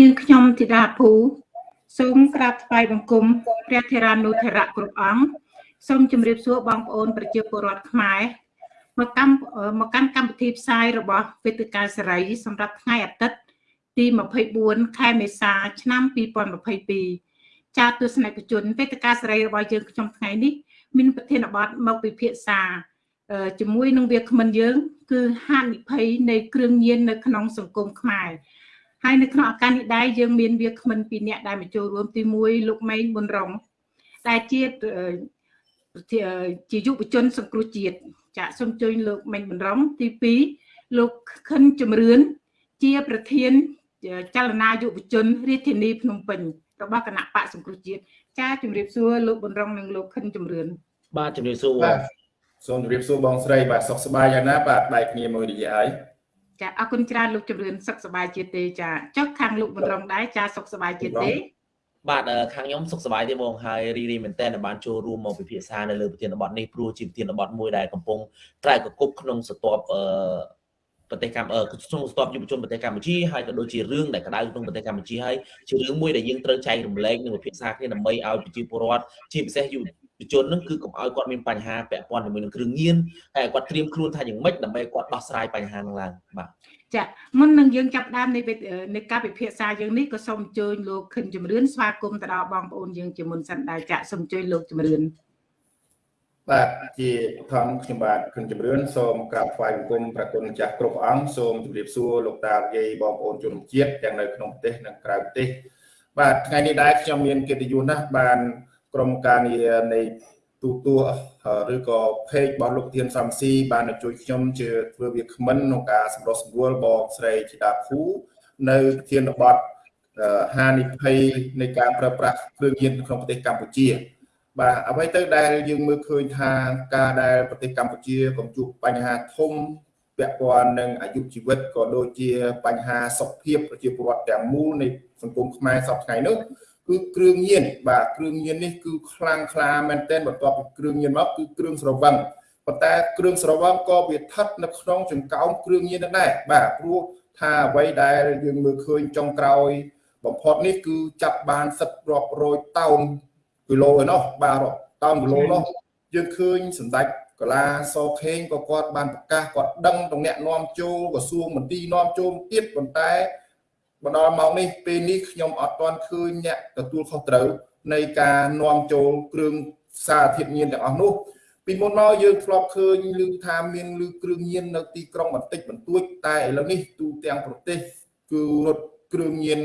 នាងខ្ញុំធីតាភូសូមក្រាបថ្វាយបង្គំព្រះធរានុធរៈគ្រប់អង្គសូមជម្រាបសួរបងប្អូនប្រជាពលរដ្ឋខ្មែរមកកម្មមកកាន់កម្មវិធីផ្សាយរបស់វេទិកាសេរី សម្រាប់ថ្ងៃអាទិត្យទី24ខែមេសា ឆ្នាំ2022ចាទស្សនិកជនវេទិកាសេរីរបស់យើងខ្ញុំថ្ងៃនេះ មានប្រធានបទមកពិភាក្សាជាមួយនឹងវាគ្មិនយើង គឺហានិភ័យនៃគ្រឿងញៀននៅក្នុងសង្គមខ្មែរ ហើយនៅក្នុងឱកាសនេះដែរយើងមានវាគ្មិនពីរនាក់ដែលមកចូលរួមទី1លោកម៉េងប៊ុនរងដែលជាជាយុវជន សង្គ្រោះជាតិចាក់សូមជួយលោកម៉េងប៊ុនរងទី2លោកខិនជំរឿនជាប្រធានចលនាយុវជនរាជធានីភ្នំពេញរបស់គណៈបកសង្គ្រោះជាតិចាជម្រាបសួរលោកប៊ុនរងនិងលោកខិនជំរឿនបាទជម្រាបសួរសូមជម្រាបសួរបងស្រីបាទសុខសប្បាយយ៉ាងណាបាទបែកគ្នាមួយរយៈហើយ ចាអរគុណច្រើនលោកជំរឿនសុខសប្បាយជាទេចាចុះខាងលោកបណ្រងដែរចាសុខសប្បាយជាទេបាទខាងខ្ញុំសុខសប្បាយទេបងហើយរីរីមែនតើបានចូលរួមមកពិភាក្សានៅលើប្រធានបទនេះព្រោះជាប្រធានបទមួយដែលកំពុងត្រែកកគប់ក្នុងស្ទាប់អឺប្រទេសកម្ពុជាក្នុងស្ទាប់យុវជនប្រទេសកម្ពុជាហើយក៏ដូចជារឿងដែលក្តៅក្នុងប្រទេសកម្ពុជាហើយជារឿងមួយដែលយើងត្រូវចែករំលែកនិងពិភាក្សាគ្នាដើម្បីឲ្យប្រជាពលរដ្ឋជាពិសេសយុវ ជននឹងគឺកុំឲ្យគាត់មានបញ្ហាពាក់ព័ន្ធជាមួយនឹងគ្រឿងញៀនហើយគាត់ត្រៀមខ្លួនថាយ៉ាងម៉េចដើម្បីគាត់ដោះស្រាយបញ្ហានឹងឡើងបាទចាមុននឹងយើងចាប់ដើមនៃនៃការពិភាក្សាយើងនេះក៏សូមអញ្ជើញលោកខិនជំរឿនស្វាគមន៍ទៅដល់បងប្អូនយើងជាមុនសិនដែរចាសូមអញ្ជើញលោកជំរឿនបាទជាធម្មខ្ញុំបាទខិនជំរឿនសូមក្រាបថ្វាយបង្គំព្រះគុណម្ចាស់គ្រប់អង្គសូមជម្រាបសួរលោកតាយាយបងប្អូនជនជាតិទាំងនៅក្នុងប្រទេសនិងក្រៅប្រទេសបាទថ្ងៃនេះដែរខ្ញុំមានកិត្តិយសណាស់បាន ក្រុមការងារនៃទូទួឬក៏ page របស់លោកធានសំស៊ីបានជួយខ្ញុំជាធ្វើវាគ្មិនក្នុងការសម្រុះសម្រួលបងស្រីធីតាភូនៅធានបទហានិភ័យនៃការប្រើប្រាស់គ្រឿងញៀនក្នុងប្រទេសកម្ពុជា បាទអ្វីទៅដែលយើងមើលឃើញថាការដែលប្រទេសកម្ពុជាកំជួបបញ្ហាធំពាក់ព័ន្ធនឹងអាយុជីវិតក៏ដូចជាបញ្ហាសុខភាពប្រជាពលរដ្ឋទាំងមូលនៃសង្គមខ្មែរសពថ្ងៃនោះ គឺគ្រឿងញៀនបាទគ្រឿងញៀននេះគឺខ្លាំងក្លាមែនទែនបន្ទាប់ពីគ្រឿងញៀនមកគឺគ្រឿងស្រវឹងប៉ុន្តែគ្រឿងស្រវឹងក៏វាស្ថិតនៅក្នុងចង្កោមគ្រឿងញៀនដែរបាទព្រោះថាអ្វីដែលយើងមើលឃើញចុងក្រោយបំផុតនេះគឺចាប់បានសិតរាប់រយតោនគីឡូឯណោះបាទតោនគីឡូនោះយើងឃើញសម្ដេចកលាសខេងក៏គាត់បានប្រកាសគាត់ដឹងតំណាក់នាំចូលក្រសួងមន្ទីរនាំចូលទៀតប៉ុន្តែ មកដល់ម៉ោងនេះពេលនេះខ្ញុំអត់ទាន់ឃើញអ្នកទទួលខុសត្រូវនៃការនាំចូលគ្រឿងសារធាតុញៀនទាំងអស់នោះពីមុនមកយើងធ្លាប់ឃើញឮថាមានឮគ្រឿងញៀននៅទីក្រុងបន្តិចបន្តួចតែឥឡូវនេះទូទាំងប្រទេសគឺរត់គ្រឿងញៀន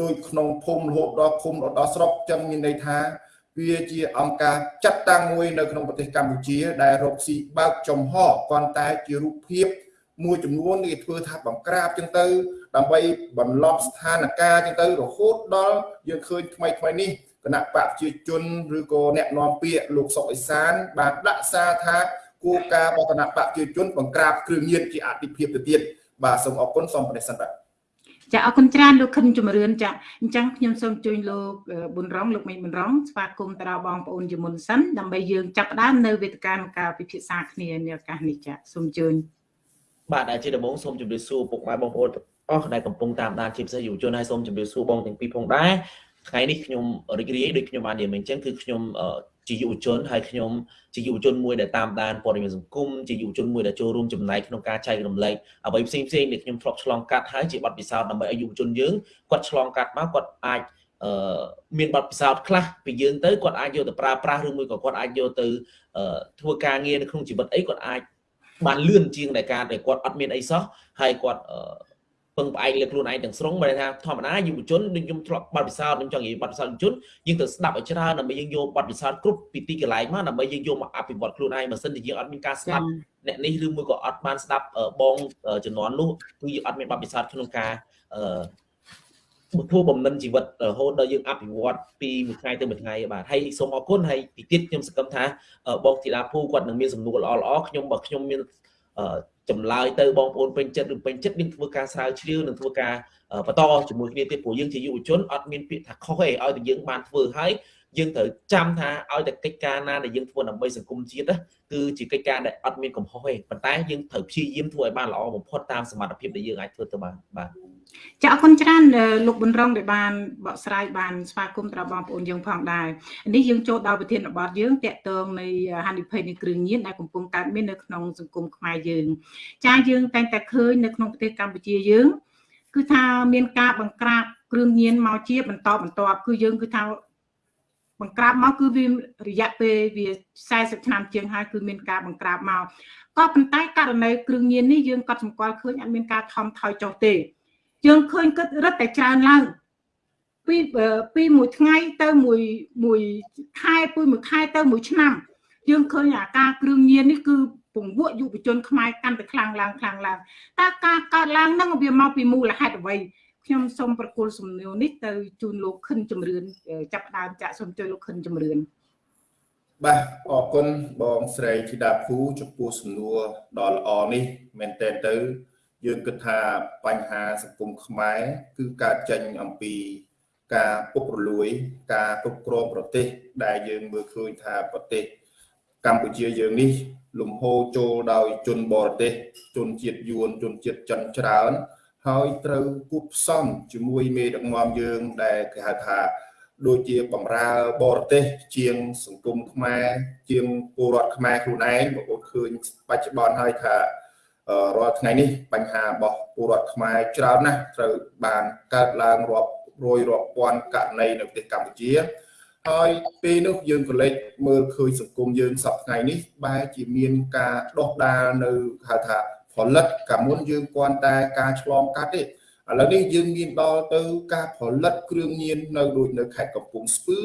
ដោយក្នុងភូមិរហូតដល់ភូមិដល់ស្រុកចឹងមានន័យថាវាជាអង្គការចាត់តាំងមួយនៅក្នុងប្រទេសកម្ពុជា ដែលរកស៊ីបើកចំហប៉ុន្តែជារូបភាពមួយចំនួនគេធ្វើថាបង្ក្រាបចឹងទៅ ដើម្បីបន្លប់ស្ថានភាពចឹងទៅរហូតដល់យើងឃើញថ្មីថ្មីនេះគណៈបកប្រជាជនឬក៏អ្នកនាំពាក្យលោកសុកអេសាន បានដាក់សារថាគោលការណ៍របស់គណៈបកប្រជាជនបង្ក្រាបគ្រឿងញៀនជាអតិភិបទៅទៀតបាទសូមអរគុណសូមប្រទេសសិនបាទចាអរគុណច្រើនលោកខិនជំរឿនចាអញ្ចឹងខ្ញុំសូមជួយលោកប៊ុនរងលោកមេប៊ុនរងស្វាគមន៍ទៅដល់បងប្អូនជាមុនសិនដើម្បីយើងចាប់ផ្ដើមនៅវេទិកានៃការពិភាក្សាគ្នានៅឱកាសនេះចាសូមអញ្ជើញបាទដែលជាដំបូងសូមជម្រាបសួរពុកម៉ែបងប្អូន អស់ដែលកំពុងតាមដានជាពិសេសយុវជនហើយសូមជម្រាបសួរបងទាំងពីរផងដែរថ្ងៃនេះខ្ញុំរីករាយដូចខ្ញុំបាននិយាយមិញអញ្ចឹងគឺខ្ញុំជាយុវជនហើយខ្ញុំជាយុវជនមួយដែលតាមដានព័ត៌មានសង្គមជាយុវជនមួយដែលចូលរួមចំណែកក្នុងការចែករំលែកអ្វីផ្សេងផ្សេងដែលខ្ញុំធ្លាប់ឆ្លងកាត់ហើយជាបទពិសោធន៍ដើម្បីឲ្យយុវជនយើងគាត់ឆ្លងកាត់មកគាត់អាចអឺមានបទពិសោធន៍ខ្លះពីយើងទៅគាត់អាចយកទៅប្រើប្រាស់ឬមួយក៏គាត់អាចយកទៅធ្វើការងារនៅក្នុងជីវិតអីគាត់អាចបានលឿនជាងដែលការដែលគាត់អត់មានអីសោះហើយគាត់ពឹ ងផ្អែកលើខ្លួនឯងទាំងស្រុងបើថាធម្មតាយុវជនដូចខ្ញុំធ្លាប់បាត់ពិសោធន៍ខ្ញុំចង់និយាយបាត់ពិសោធន៍យុវជនយើងទៅស្ដាប់ឲ្យច្រើនដើម្បីយើងយកបាត់ពិសោធន៍គ្រប់ពីទីកន្លែងមកដើម្បីយើងយកមកអភិវឌ្ឍខ្លួនឯងបើមិនជាយើងអត់មានការស្ដាប់អ្នកនេះឬមួយក៏អត់បានស្ដាប់បងជំនាន់នោះគឺយើងអត់មានបាត់ពិសោធន៍ក្នុងការអឺធ្វើបំណិនជីវិតរហូតដល់យើងអភិវឌ្ឍពីមួយថ្ងៃទៅមួយថ្ងៃបាទហើយសូមអរគុណហើយពីទៀតខ្ញុំសង្កឹមថាបងធីតាភូគាត់នឹងមានសំណួរល្អល្អខ្ញុំបើខ្ញុំមាន ចម្លើយទៅបងប្អូនពេញចិត្តឬពេញចិត្តនឹងធ្វើការស្រាវជ្រាវនិងធ្វើការបន្តជាមួយគ្នាទៀតព្រោះយើងជាយុវជនអត់មានពាក្យថាខុសទេឲ្យតែយើងបានធ្វើហើយ យើងត្រូវចាំថាឲ្យតែកិច្ចការណាដែលយើងធ្វើដើម្បីសង្គមជាតិគឺជាកិច្ចការដែលអត់មានកំហុសទេប៉ុន្តែយើងត្រូវព្យាយាមធ្វើឲ្យបានល្អបំផុតតាមសមត្ថភាពដែលយើងអាចធ្វើទៅបានបាទចាអរគុណច្រើនលោកប៊ុនរងដែលបានបកស្រាយបានស្វាគមន៍ដល់បងប្អូនយើងផងដែរនេះយើងចូលដល់ប្រធានបទយើងតកតងនៃហានិភ័យនៃគ្រឿងញៀនដែលកំពុងកើតមាននៅក្នុងសង្គមខ្មែរយើងចាយើងតែងតែឃើញនៅក្នុងប្រទេសកម្ពុជាយើងគឺថាមានការបង្ក្រាបគ្រឿងញៀនមកជាបន្តបន្ទាប់គឺយើងគឺថា បង្ក្រាបមកគឺវារយៈពេលវា40ឆ្នាំជាងហើយគឺមានការបង្ក្រាបមកក៏ប៉ុន្តែករណីគ្រឿងញៀននេះយើងក៏សម្គាល់ឃើញអត់មានការថមថយចុះទេ យើងឃើញគិតរឹតតែច្រើនឡើងពីពីមួយថ្ងៃទៅមួយមួយខែពីមួយខែទៅមួយឆ្នាំ យើងឃើញអាការគ្រឿងញៀននេះគឺពង្វក់យុវជនខ្មែរកាន់តែខ្លាំងឡើងខ្លាំងឡើងតើការកើតឡើងហ្នឹងវាមកពីមូលហេតុអ្វី ខ្ញុំសូមប្រគល់សំណួរនេះទៅជូនលោកខិនជំរឿនចាប់ដើមចាក់សូមជួយលោកខិនជំរឿនបាទអរគុណបងស្រីធីតាភូចំពោះសំណួរដ៏ល្អនេះមែនតើទៅយើងគិតថាបញ្ហាសង្គមខ្មែរគឺការចេញអំពីការពុករលួយ ការគ្រប់គ្រងប្រទេស ដែលយើងមើលឃើញថាប្រទេស កម្ពុជាយើងនេះ លំហូរចូលដោយជនបរទេសជនជាតិយួនជនជាតិចិនច្រើន ហើយត្រូវគូបផ្សំជាមួយមេដឹកនាំយើងដែលគេហៅថាដូចជាបំរើបរទេស ជាងសង្គមខ្មែរជាងពលរដ្ឋខ្មែរខ្លួនឯងបងប្អូនឃើញបច្ចុប្បន្នហើយថារាល់ថ្ងៃនេះបញ្ហារបស់ពលរដ្ឋខ្មែរច្រើនណាស់ត្រូវបានកើតឡើងរាប់រយរាប់ពាន់ករណីនៅប្រទេសកម្ពុជាហើយពេលនោះយើងក៏លេចមើលឃើញសង្គមយើងសប្តាហ៍ថ្ងៃនេះបែរជាមានការដោះដាលនៅហៅថា ផលិតកាលមុនយើងគ្រាន់តែការឆ្លងកាត់ទេឥឡូវនេះយើងមានដល់ទៅការផលិតគ្រឿងញៀននៅដូចនៅខេត្តកំពង់ស្ពឺ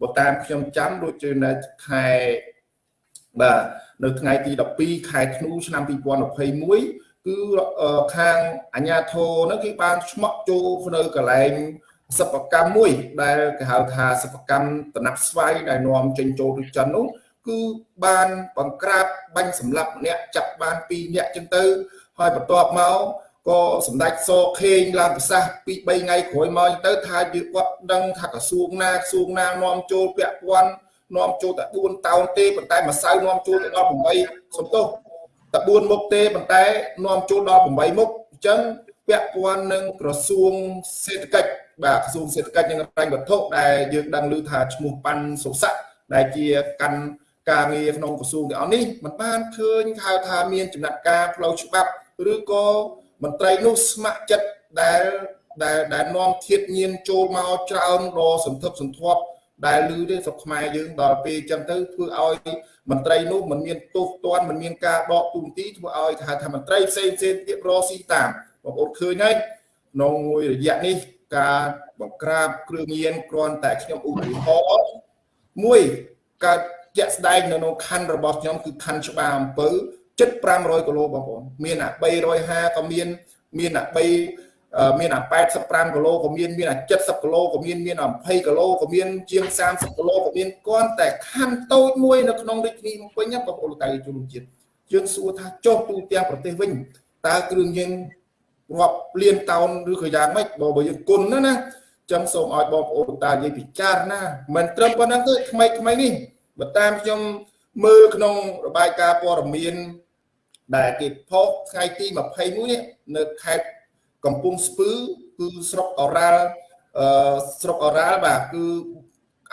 បើតាមខ្ញុំចាំដូចជានៅខែបាទនៅថ្ងៃទី12ខែធ្នូឆ្នាំ2021គឺខាងអាជ្ញាធរនោះគេបានឆ្មក់ចូលនៅកន្លែងសិប្បកម្មមួយដែលគេហៅថាសិប្បកម្មតំណាប់ស្វាយដែលនាំចេញចូលទៅចិននោះ គឺបានបង្ក្រាបបាញ់សម្លាប់ម្នាក់ចាប់បាន2នាក់ចឹងទៅ ហើយបន្ទាប់មកក៏សម្ដេចសខេងឡើងប្រសាសន៍ពី3ថ្ងៃក្រោយមកទៅថាយើងគាត់ដឹងថាក្រសួងណាក្រសួងណានាំចូលពាក់ព័ន្ធនាំចូលតែ4តោនទេប៉ុន្តែម្សៅនាំចូលទៅដល់8សំទោសតែ4មុខទេប៉ុន្តែនាំចូលដល់8មុខអញ្ចឹងពាក់ព័ន្ធនឹងក្រសួងសេដ្ឋកិច្ចបាទក្រសួងសេដ្ឋកិច្ចនិងរ៉ែងវត្ថុដែលយើងដឹងឮថាឈ្មោះប៉ាន់សុស័កដែលជាកាន់ ការងារក្នុងក្រសួងទាំងអស់នេះมันបានឃើញហៅថាមានចំណាត់ការផ្លូវច្បាប់ឬក៏មន្ត្រីនោះស្ម័គ្រចិត្តដែលដែលដែលនាំធៀបញៀនចូលមកច្រើនដល់សន្ធឹកសន្ធាប់ដែលឮទេស្រុកខ្មែរយើងដល់ពេលអញ្ចឹងទៅធ្វើឲ្យមន្ត្រីនោះមិនមានទោសទណ្ឌមិនមានការដកទូនទីធ្វើឲ្យថាថាមន្ត្រីផ្សេងផ្សេងទៀតរស៊ីតាមបងប្អូនឃើញហើយក្នុងមួយរយៈនេះការបង្ក្រាបគ្រឿងញៀនគ្រាន់តែខ្ញុំឧទាហរណ៍មួយកើត ជាក់ស្ដែងនៅក្នុងខណ្ឌរបស់ខ្ញុំគឺខណ្ឌច្បារអំពើជិត500គីឡូបងប្អូនមានអា350ក៏មានមានអា3មានអា85គីឡូក៏មានមានអា70គីឡូក៏មានមានអា20គីឡូក៏មានជាង30គីឡូក៏មានគ្រាន់តែខណ្ឌតូចមួយនៅក្នុងរាជធានីភ្នំពេញបងប្អូនតៃជនជាតិយើងសួរថាចុះទូទាំងប្រទេសវិញតើគ្រឿងញៀនរាប់លានតោនឬក៏យ៉ាងម៉េចបើបើយើងគុណណាណាចឹងសូមឲ្យបងប្អូនតានិយាយពិចារណាមិនត្រឹមប៉ុណ្ណឹងទេថ្មីថ្មីនេះ បើតាមខ្ញុំមើលក្នុងរបាយការណ៍ព័ត៌មាន ដែលគេផុសថ្ងៃទី21នេះនៅខេត្តកំពង់ស្ពឺគឺស្រុកអរ៉ាល់អឺស្រុកអរ៉ាល់បាទគឺ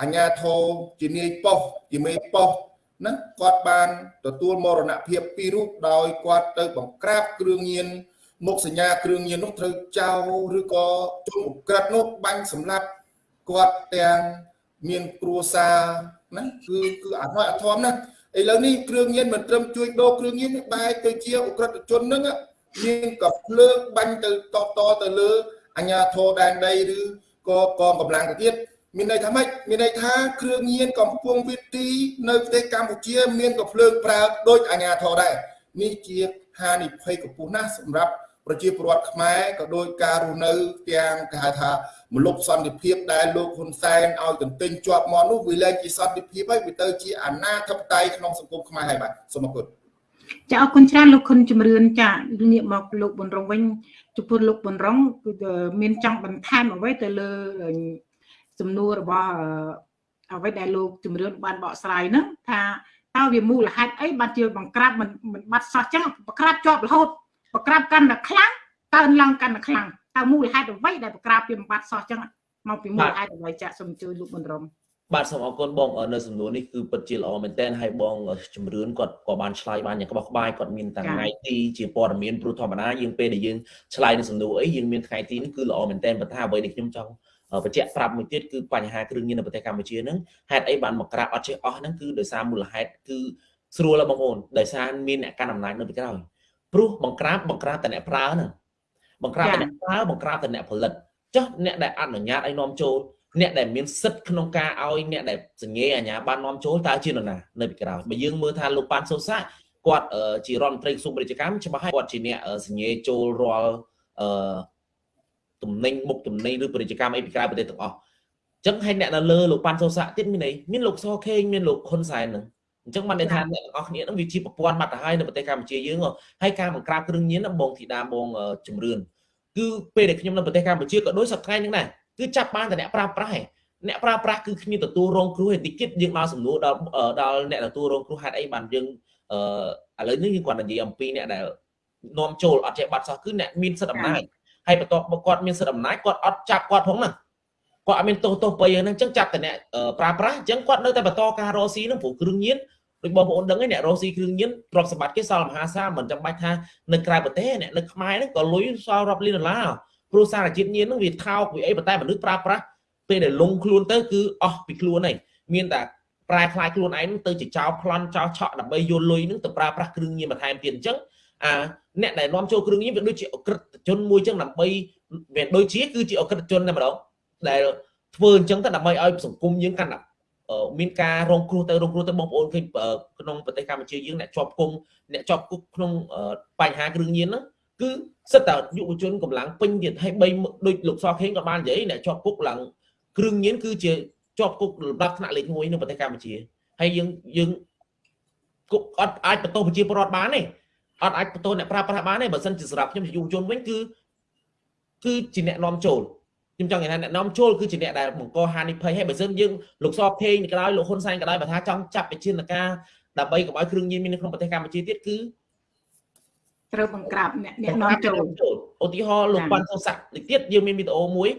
អញ្ញាធរជានាយប៉ុស្តិ៍ជាមេប៉ុស្តិ៍ណាគាត់បានទទួលមរណភាពពីររូបដោយគាត់ទៅបង្ក្រាបគ្រឿងញៀនមុខសញ្ញាគ្រឿងញៀននោះត្រូវចោលឬក៏ជនអក្រិតនោះបាញ់សម្លាប់គាត់ទាំងមានគ្រួសារ ណាគឺគឺអត់ហើយអត់ធំណាឥឡូវនេះគ្រឿងញៀនមិនត្រឹមជួយដូរគ្រឿងញៀននេះបែរទៅជាអក្រិតជនហ្នឹងមានក៏ភ្លើងបាញ់ទៅតតទៅលើអាញាធរដែនដីឬក៏កងកម្លាំងទៅទៀតមានន័យថាម៉េចមានន័យថាគ្រឿងញៀនកំពុងវិទីនៅប្រទេសកម្ពុជា មានក៏ភ្លើងប្រើដូចអាញាធរដែរនេះជាហានិភ័យកំពស់ណាស់សម្រាប់ប្រជាពលរដ្ឋខ្មែរក៏ដោយការរស់នៅទាំងគេហៅថា មលុបសន្តិភាពដែលលោកហ៊ុនសែនឲ្យទន្ទិញជាប់មកនោះវាលែងជាសន្តិភាពហើយវាទៅជាអាណាធិបតេយ្យក្នុងសង្គមខ្មែរហើយបាទសូមអរគុណចាអរគុណច្រើនលោកខុនជំរឿនចាងាកមកលោកប៊ុនរងវិញចំពោះលោកប៊ុនរងគឺមានចង់បន្ថែមអ្វីទៅលើសំណួររបស់អ្វីដែលលោកជំរឿនបានបកស្រាយហ្នឹងថាតើវាមូលហេតុអីបានជាបង្ក្រាបមិនបាត់សោះចឹងបង្ក្រាបជាប់រហូតបង្ក្រាបកាន់តែខ្លាំងកើនឡើងកាន់តែខ្លាំង តើមូលហេតុអ្វីដែលបង្ក្រាបពីបំបត្តិសោះចឹងមកពីមូលហេតុអ្វីចាក់សូមជួយលោកមនរមបាទសូមអរគុណបងនៅសំណួរនេះគឺពិតជាល្អមែនទែនហើយបងជំរឿនគាត់ក៏បានឆ្លើយបានយ៉ាងក្បោះក្បាយគាត់មានថ្ងៃទីជាព័ត៌មានព្រោះធម្មតាយើងពេលដែលយើងឆ្លើយនឹងសំណួរអីយើងមានថ្ងៃទីនេះគឺល្អមែនទែនប៉ុន្តែអ្វីដែលខ្ញុំចង់បញ្ជាក់ប្រាប់មួយទៀតគឺបញ្ហាគ្រឿងញៀននៅប្រទេសកម្ពុជាហ្នឹងហេតុអីបានមកក្រាបអត់ចេះអស់ហ្នឹងគឺដោយសារមូលហេតុគឺស្រួលបងប្អូនដោយសារមានអ្នកកាន់អំណាចនៅពីក្រោយព្រោះបង្ក្រាបបង្ក្រាបតែអ្នកប្រើហ្នឹង បង្ក្រាបតែអ្នកប្រើបង្ក្រាបតែអ្នកផលិតចុះអ្នកដែលអនុញ្ញាតឲ្យនាំចូលអ្នកដែលមានសិទ្ធិក្នុងការឲ្យអ្នកដែលសញ្ញេអាញាបាននាំចូលតើជានរណានៅពីក្រោយបើយើងមើលថាលោកប៉ាន់សូសាគាត់ជារដ្ឋមន្ត្រីក្រសួងពាណិជ្ជកម្មច្បាស់ហើយគាត់ជាអ្នកសញ្ញេចូលរាល់អឺទំនិញមុខទំនិញឬពាណិជ្ជកម្មអីពីក្រៅប្រទេសទាំងអស់អញ្ចឹងហើយអ្នកនៅលើលោកប៉ាន់សូសាទៀតមានអីមានលោកសខេងមានលោកហ៊ុនសែនហ្នឹង អញ្ចឹងបានន័យថាអ្នកទាំងអស់គ្នាហ្នឹងវាជាប្រព័ន្ធបាត់ទៅហើយនៅប្រទេសកម្ពុជាយើងហើយការបង្ក្រាបគ្រឿងញៀនបងធីតាបងជំរឿនគឺពេលដែលខ្ញុំនៅប្រទេសកម្ពុជាក៏ដូចសប្តាហ៍ហ្នឹងដែរគឺចាប់បានតែអ្នកប្រើប្រាស់ឯងអ្នកប្រើប្រាស់គឺគ្មានទទួលរងគ្រោះឯតិចទៀតយើងដល់សំណួរដល់ដល់អ្នកទទួលរងគ្រោះហេតុអីបានយើងអឺឥឡូវនេះយើងគាត់និយាយអំពីអ្នកដែលនាំចូលអត់ចេះបាត់សោះគឺអ្នកមានសិទ្ធិអំណាចហើយបន្ទាប់មកគាត់មានសិទ្ធិអំណាចគាត់អត់ចាប់គាត់ផងណាគាត់អត់មានទោសទោសបីហ្នឹងអញ្ចឹងចាប់តែអ្នកប្រើប្រាស់អញ្ចឹងគាត់នៅតែបន្តការរកស៊ីហ្នឹងព្រោះគ្រឿងញៀន ដូចបងប្អូនដឹងឯអ្នករស់ស៊ីគ្រឿងញៀនទ្រព្យសម្បត្តិគេសល់មហាសាលមិនចាំបាច់ថានៅក្រៅប្រទេសអ្នកនៅខ្មែរហ្នឹងក៏លុយសល់រាប់លានដុល្លារព្រោះសារជាតិញៀនហ្នឹងវាថោកវាអីប៉ុន្តែមនុស្សប្រើប្រាស់ពេលដែលលងខ្លួនទៅគឺអស់ពីខ្លួនហើយមានតែប្រែខ្លាយខ្លួនឯងទៅជាចោលប្លន់ចោលឆក់ដើម្បីយកលុយហ្នឹងទៅប្រើប្រាស់គ្រឿងញៀនបន្ថែមទៀតអញ្ចឹងអាអ្នកដែលនាំចូលគ្រឿងញៀនវាដូចជាអក្រិតជនមួយអញ្ចឹងដើម្បីវាដូចជាគឺជាអក្រិតជនតែម្ដងដែលធ្វើអញ្ចឹងទៅដើម្បីឲ្យសង្គមយើងកាន់តែ មានការរងគ្រោះទៅរងគ្រោះទៅបងប្អូនឃើញក្នុងប្រទេសកម្ពុជាយើងអ្នកជាប់គុំអ្នកជាប់គុកក្នុងបញ្ហាគ្រឿងញៀនហ្នឹងគឺសិតតែយុវជនកម្លាំងពេញទៀតហើយបីដូចលោកសខេងក៏បាននិយាយអ្នកជាប់គុកឡើងគ្រឿងញៀនគឺជាជាប់គុកលំដាប់ថ្នាក់លេខ1នៅប្រទេសកម្ពុជាហើយយើងយើងគុកអត់អាចបន្ទោសប្រជាពលរដ្ឋបានទេអត់អាចបន្ទោសអ្នកប្រើប្រាស់បានទេបើសិនជាសម្រាប់ខ្ញុំជាយុវជនវិញគឺគឺជាអ្នកនាំចូល ខ្ញុំចង់និយាយថាអ្នកនាំចូលគឺជាអ្នកដែលបង្កហានិភ័យហើយបើសិនយើងលោកសខេងក៏ដោយលោកហ៊ុនសែនក៏ដោយបើថាចង់ចាប់វិជាណការដើម្បីកុំឲ្យគ្រឿងញៀនមាននៅក្នុងប្រទេសកម្ពុជាទៀតគឺត្រូវបង្ក្រាបអ្នកអ្នកនាំចូលឧទាហរណ៍លោកប៉ាន់សូសាក់នេះទៀតយើងមានវីដេអូមួយ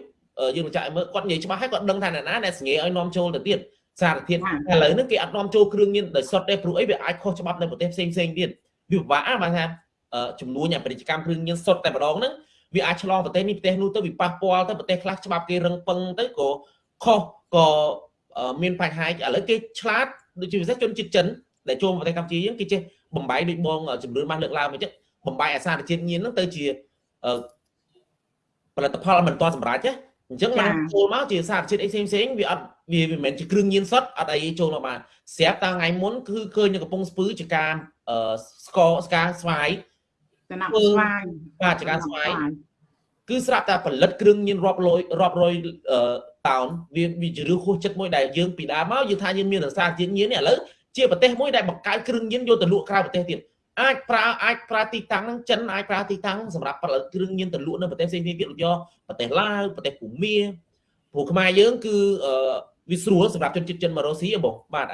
យើងនឹងចាក់ឲ្យមើលគាត់និយាយច្បាស់ហើយគាត់ដឹងថាអ្នកណាដែលសង្ញេឲ្យនាំចូលទៅទៀតសារធាតុឥឡូវនេះគេអត់នាំចូលគ្រឿងញៀនដោយសុទ្ធទេព្រោះអីវាអាចខុសច្បាប់នៅប្រទេសផ្សេងផ្សេងទៀតវាពិបាកបានថាចំនួនអាពាណិជ្ជកម្មគ្រឿងញៀនសុទ្ធតែម្ដងហ្នឹង វាអាចឆ្លងប្រទេសនេះប្រទេសនោះទៅវាប៉ះពាល់ទៅប្រទេសខ្លះច្បាប់គេរឹងពឹងទៅក៏ខុសក៏មានបញ្ហាឥឡូវគេឆ្លាតដូចជាពិសេសជនជាតិចិនដែលចូលប្រទេសកម្ពុជាយើងគេចេះបំបីដូចបងជំរឿនបានលើកឡើងមកចឹងបំបីអាសារជាតិញៀនហ្នឹងទៅជាផលិតផលមិនទាន់សម្រាប់ទេអញ្ចឹងឡើងចូលមកជាសារជាតិអីផ្សេងផ្សេងវាអត់វាមិនមែនជាគ្រឿងញៀនសុទ្ធអត់អីចូលមកបានស្រាប់តាថ្ងៃមុនគឺឃើញនៅកំពង់ស្ពឺជាការស្កស្ការស្វាយចំណាប់ស្វាយបាទជាការស្វាយ គឺស្រាប់តែផលិតគ្រឿងញៀនរាប់រយរាប់រយតោនវាវាជារឿងហួសចិត្តមួយដែលយើងពីដើមមកយើងថាយើងមានរសារជាតិញៀននេះឥឡូវជាប្រទេសមួយដែលបង្កើតគ្រឿងញៀនយកទៅលក់ក្រៅប្រទេសទៀតអាចប្រើអាចប្រើទីតាំងហ្នឹងចិនអាចប្រើទីតាំងសម្រាប់ផលិតគ្រឿងញៀនទៅលក់នៅប្រទេសផ្សេងៗទៀតដូចយកប្រទេសឡាវប្រទេសភូមាព្រោះខ្មែរយើងគឺវាស្រួលសម្រាប់ជនជាតិចិនមករស់ស៊ីបងបាទ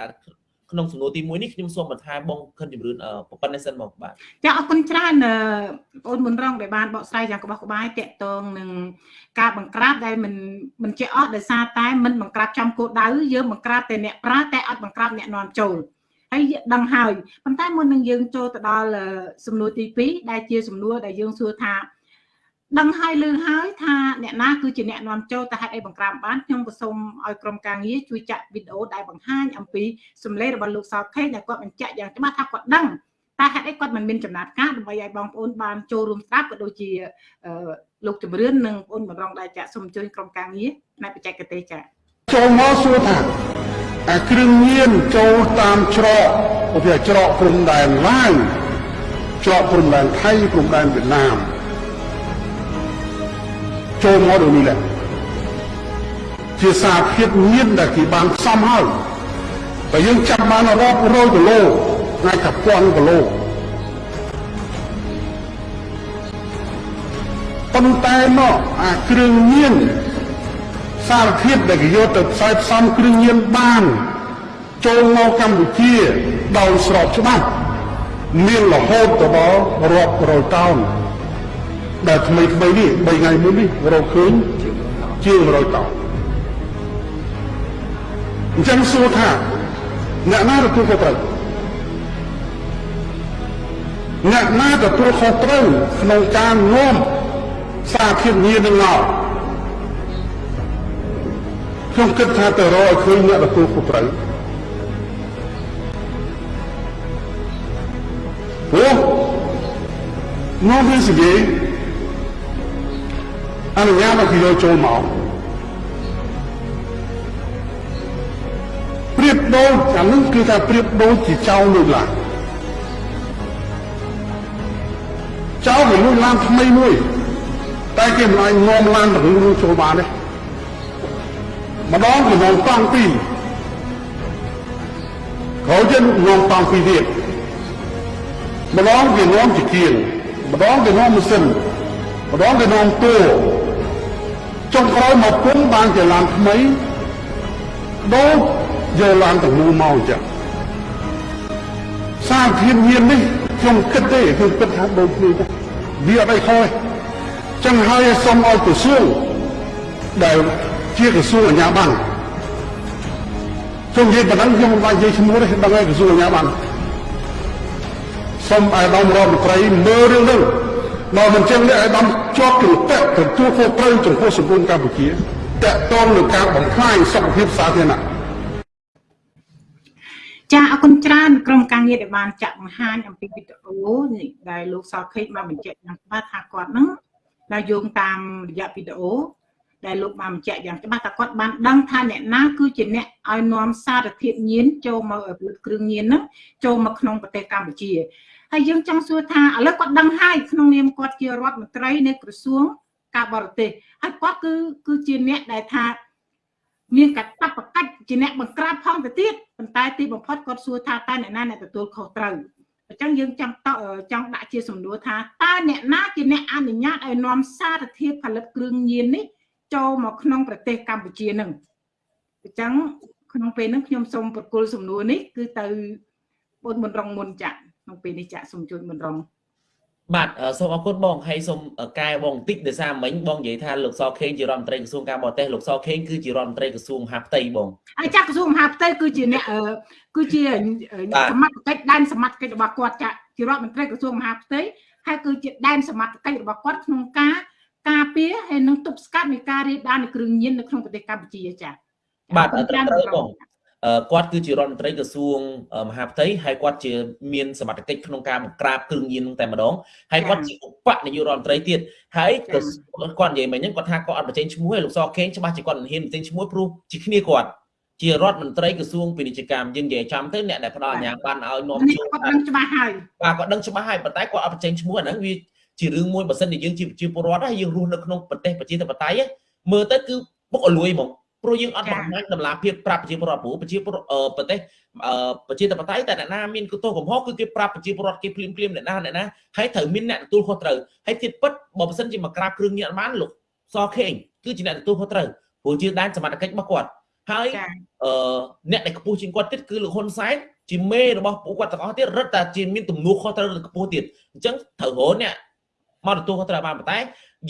ក្នុងសំណួរទី1នេះខ្ញុំសូមបន្ថែមបងខិនជំរឿនប៉ុណ្ណេះសិនមកបាទចាអរគុណច្រើនបងអូនមុនរងដែលបានបកស្រាយយ៉ាងក្បោះក្បាយតកតងនឹងការបង្ក្រាបដែលមិនមិនជាអស់ដោយសារតែមិនបង្ក្រាបចំគោលដៅយើងបង្ក្រាបតែអ្នកប្រើតែអត់បង្ក្រាបអ្នកនាំចូលហើយដឹងហើយប៉ុន្តែមុននឹងយើងចូលទៅដល់សំណួរទី2ដែលជាសំណួរដែលយើងសួរថា ដឹងហើយលឺហើយថាអ្នកណាគឺជាអ្នកនាំចូលតែហេតុអីបង្ក្រាបបានខ្ញុំក៏សូមឲ្យក្រុមការងារជួយចាក់វីដេអូដែលបង្ហាញអំពីសម្លេងរបស់លោកសោខេដែលគាត់បញ្ជាក់យ៉ាងច្បាស់ថាគាត់ដឹងតែហេតុអីគាត់មិនមានចំណាត់ការដើម្បីឲ្យបងប្អូនបានចូលរួមស្ដាប់ក៏ដូចជាលោកជំរឿននិងបងប្អូនតម្រងដែលចាក់សូមជួយក្រុមការងារផ្នែកបច្ចេកទេសចាចូលមកសួរថាអាគ្រឿងញៀនចូលតាមច្រកឧទាហរណ៍ច្រកព្រំដែនឡាវច្រកព្រំដែនថៃព្រំដែនវៀតណាម ចូលមកដូចនេះដែរជាសារភាពមានដែលគេបានផ្សំហើយបើយើងចាប់បានរាប់រយគីឡូអាចថាពាន់គីឡូប៉ុន្តែមកអាគ្រឿងញៀនសារធាតុដែលគេយកទៅផ្សាយផ្សំគ្រឿងញៀនបាន ចូលមកកម្ពុជាដោយស្របច្បាប់មានរហូតទៅដល់រាប់រយតោន ដែលថ្មីថ្មីនេះ3ថ្ងៃមុននេះរកឃើញជាង100តោនអញ្ចឹងសួរថាអ្នកណាទទួលខុសត្រូវអ្នកណាទទួលខុសត្រូវក្នុងការនាំសារធាតុញៀននឹងមកខ្ញុំគិតថាទៅរកឲ្យឃើញអ្នកទទួលខុសត្រូវព្រោះនាំវាសិគេ អនុញ្ញាតឲ្យគេយកចូលមកប្រៀបដូចអានឹងគឺថាប្រៀបដូចជាចៅលើកឡើងចៅវាលួចឡានថ្មីមួយ តែគេមិនអាចនាំឡានទៅនឹងចូលបានទេម្ដងគេនាំតង់ពីរក្រោយទៀតនាំតង់ពីរទៀតម្ដងគេនាំជាគៀងម្ដងគេនាំម៉ាស៊ីន ម្ដងគេនាំតួចុងក្រោយមកពុំបានជាឡានថ្មីដូចយកឡានទាំងមូលមកអញ្ចឹងសារធាតុញៀននេះខ្ញុំគិតទេខ្ញុំគិតថាដូចគ្នាទេវាអត់អីខុសទេចឹងហើយសូមឲ្យក្រសួងដែលជាក្រសួងអាជ្ញាប័ណ្ណខ្ញុំនិយាយប៉ុណ្ណឹងខ្ញុំមិនបាច់និយាយឈ្មោះទេដឹងហើយក្រសួងអាជ្ញាប័ណ្ណសូមឲ្យដំរដ្ឋមន្ត្រីមើលរឿងនេះ មកមិនចឹងនេះឲ្យដំជាប់ជំពាក់ទទួលខុសត្រូវចំពោះសង្គមកម្ពុជាតកតងនឹងការបំផ្លាញសុខភាពសាធារណៈចាអរគុណច្រើនក្រុមការងារដែលបានចាក់បង្ហាញអំពីវីដេអូនេះដែលលោកសខេតបានបញ្ជាក់យ៉ាងច្បាស់ថាគាត់នឹងដែលយោងតាមរយៈវីដេអូដែលលោកបានបញ្ជាក់យ៉ាងច្បាស់ថាគាត់បានដឹងថាអ្នកណាគឺជាអ្នកឲ្យនាំសារធាតុញៀនចូលមកផលិតគ្រឿងញៀនហ្នឹងចូលមកក្នុងប្រទេសកម្ពុជា ហើយយើងចង់សួរថាឥឡូវគាត់ដឹងហើយក្នុងនាមគាត់ជារដ្ឋមន្ត្រីនៃក្រសួងការបរទេសហើយគាត់គឺគឺជាអ្នកដែលថាមានកាតព្វកិច្ចជាអ្នកបង្ក្រាបផងទៅទៀតប៉ុន្តែទីបំផុតគាត់សួរថាតើអ្នកណាអ្នកទទួលខុសត្រូវអញ្ចឹងយើងចង់តចង់ដាក់ជាសំណួរថាតើអ្នកណាជាអ្នកអនុញ្ញាតឲ្យនាំសារធាតុផលិតគ្រឿងញៀននេះចូលមកក្នុងប្រទេសកម្ពុជានឹងអញ្ចឹងក្នុងពេលហ្នឹងខ្ញុំសូមប្រគល់សំណួរនេះគឺទៅបងមុនរងមុនចា ក់ក្នុងពេលនេះចាក់សូមជួយមុនរងបាទសូមអរគុណបងហើយសូមកែបងបន្តិចដោយសារមិញបងនិយាយថាលោកសខេងជារដ្ឋមន្ត្រីក្រសួងការបរទេសលោកសខេងគឺជារដ្ឋមន្ត្រីក្រសួងមហាផ្ទៃបងហើយចាក់ក្រសួងមហាផ្ទៃគឺជាអ្នកគឺជាសមត្ថកិច្ចដែនសមត្ថកិច្ចរបស់គាត់ចាក់ជារដ្ឋមន្ត្រីក្រសួងមហាផ្ទៃហើយគឺជាដែនសមត្ថកិច្ចរបស់គាត់ក្នុងការការពារហើយនឹងទប់ស្កាត់នៃការរាលដាលនៃគ្រឿងញៀននៅក្នុងប្រទេសកម្ពុជាចា៎បាទត្រូវបង គាត់គឺជារដ្ឋមន្ត្រីក្រសួងមហាផ្ទៃហើយគាត់ជាមានសមត្ថកិច្ចក្នុងការបង្ក្រាបគ្រឿងញៀនតែម្ដងហើយគាត់ជាឧបនាយករដ្ឋមន្ត្រីទៀតហើយគាត់និយាយមិញហ្នឹងគាត់ថាគាត់អត់បញ្ចេញឈ្មោះឲ្យលោកសខេងច្បាស់ជាគាត់មិនហ៊ានបញ្ចេញឈ្មោះព្រោះជាគ្នាគាត់ជារដ្ឋមន្ត្រីក្រសួងពាណិជ្ជកម្មយើងនិយាយចាំទៅអ្នកដែលផ្ដល់អាជ្ញាប័ណ្ណឲ្យនាំចូលគាត់ដឹងច្បាស់ហើយបាទគាត់ដឹងច្បាស់ហើយប៉ុន្តែគាត់អត់បញ្ចេញឈ្មោះអាហ្នឹងវាជារឿងមួយបើសិនជាយើងជាប្រជាពលរដ្ឋហើយយើងរស់នៅក្នុងប្រទេសប្រជាធិបតេយ្យមើលទៅគឺពុកអលួយហ្មង ព្រោះយើងអត់បង្ហាញតម្លាភាពប្រាប់ប្រជាពលរដ្ឋព្រោះប្រជាពលរដ្ឋប្រទេសប្រជាធិបតេយ្យតែអ្នកណាមានគោលកំហុសគឺគេប្រាប់ប្រជាពលរដ្ឋគេភ្លាមភ្លាមអ្នកណាអ្នកណាហើយត្រូវមានអ្នកទទួលខុសត្រូវហើយទៀតពិតបើមិនសិនជាមកក្រាបគ្រឿងញៀនអត់បានលោកសខេងគឺជាអ្នកទទួលខុសត្រូវព្រោះជាដែនសមត្ថកិច្ចរបស់គាត់ហើយអឺអ្នកដែលខ្ពស់ជាងគាត់ទៀតគឺលោកហ៊ុនសែនជាមេរបស់ពួកគាត់ទាំងអស់ទៀតរឹតតែជាមានទំនួលខុសត្រូវខ្ពស់ទៀតអញ្ចឹងត្រូវរហូតអ្នកមកទទួលខុសត្រូវបានប៉ុន្តែ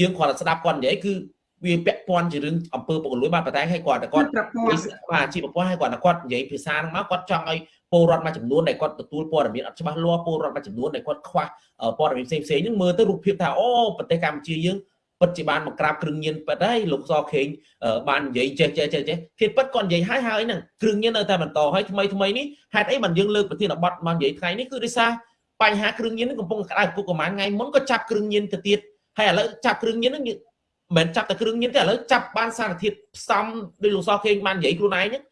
យើងគ្រាន់តែស្ដាប់គាត់និយាយគឺ វាពាក់ព័ន្ធជារឿងអំពើពុករលួយបានប៉ុន្តែឲ្យគាត់តែគាត់បាទជាប្រព័ន្ធឲ្យគាត់តែគាត់និយាយភាសាហ្នឹងមកគាត់ចង់ឲ្យពលរដ្ឋមួយចំនួនដែលគាត់ទទួលព័ត៌មានអត់ច្បាស់លាស់ពលរដ្ឋមួយចំនួនដែលគាត់ខ្វះព័ត៌មានផ្សេងផ្សេងហ្នឹងមើលទៅរូបភាពថាអូប្រទេសកម្ពុជាយើងពិតជាបានមកក្រាបគ្រឿងញៀនពិតហើយលោកសខេងបាននិយាយចេះចេះចេះចេះភាពពិតគាត់និយាយហើយហើយហ្នឹងគ្រឿងញៀននៅតែបន្តហើយថ្មីថ្មីនេះហេតុអីបានយើងលើកប្រធានបទមកនិយាយថ្ងៃនេះគឺដោយសារបញ្ហាគ្រឿងញៀនកំពុងក្តៅគុកប្រហែលថ្ងៃមុនក៏ចាប់គ្រឿងញៀនទៅទៀតហើយឥឡូវចាប់គ្រឿងញៀនហ្នឹង មិនចាប់តែគ្រឿងញៀនទេឥឡូវចាប់បានសារធាតុផ្សំដោយលោកសខេងបាននិយាយខ្លួនឯងហ្នឹង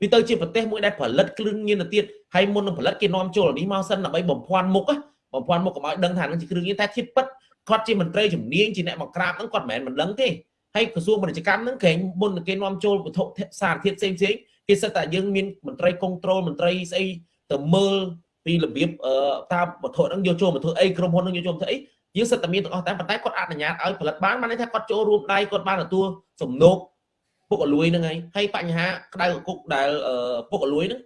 វាទៅជាប្រទេសមួយដែលផលិតគ្រឿងញៀនទៅទៀតហើយមុននឹងផលិតគេនាំចូលនេះមកសិនដើម្បីបំភាន់មុខបំភាន់មុខកុំឲ្យដឹងថានឹងជាគ្រឿងញៀនតែធាតុពិតគាត់ជាមន្ត្រីជំនាញជាអ្នកមកក្រាបហ្នឹងគាត់មិនមែនមិនដឹងទេហើយក្រសួងពាណិជ្ជកម្មហ្នឹងគេមុនគេនាំចូលវត្ថុសារធាតុផ្សេងផ្សេងគេសិតតែយើងមានមន្ត្រីគ្រប់គ្រងមន្ត្រីស្អីទៅមើលពីរបៀបតាមវត្ថុហ្នឹងយកចូលមកធ្វើអីក្រុមហ៊ុនហ្នឹងយកចូលមកធ្វើអី យើងសិតតែមានទាំងអស់តែប៉ុន្តែគាត់អនុញ្ញាតឲ្យផលិតបានបានន័យថាគាត់ចូលរួមដៃគាត់បានទទួលសំណូកពុកអលួយហ្នឹងហើយហើយបញ្ហាក្តៅគុកដែលពុកអលួយហ្នឹង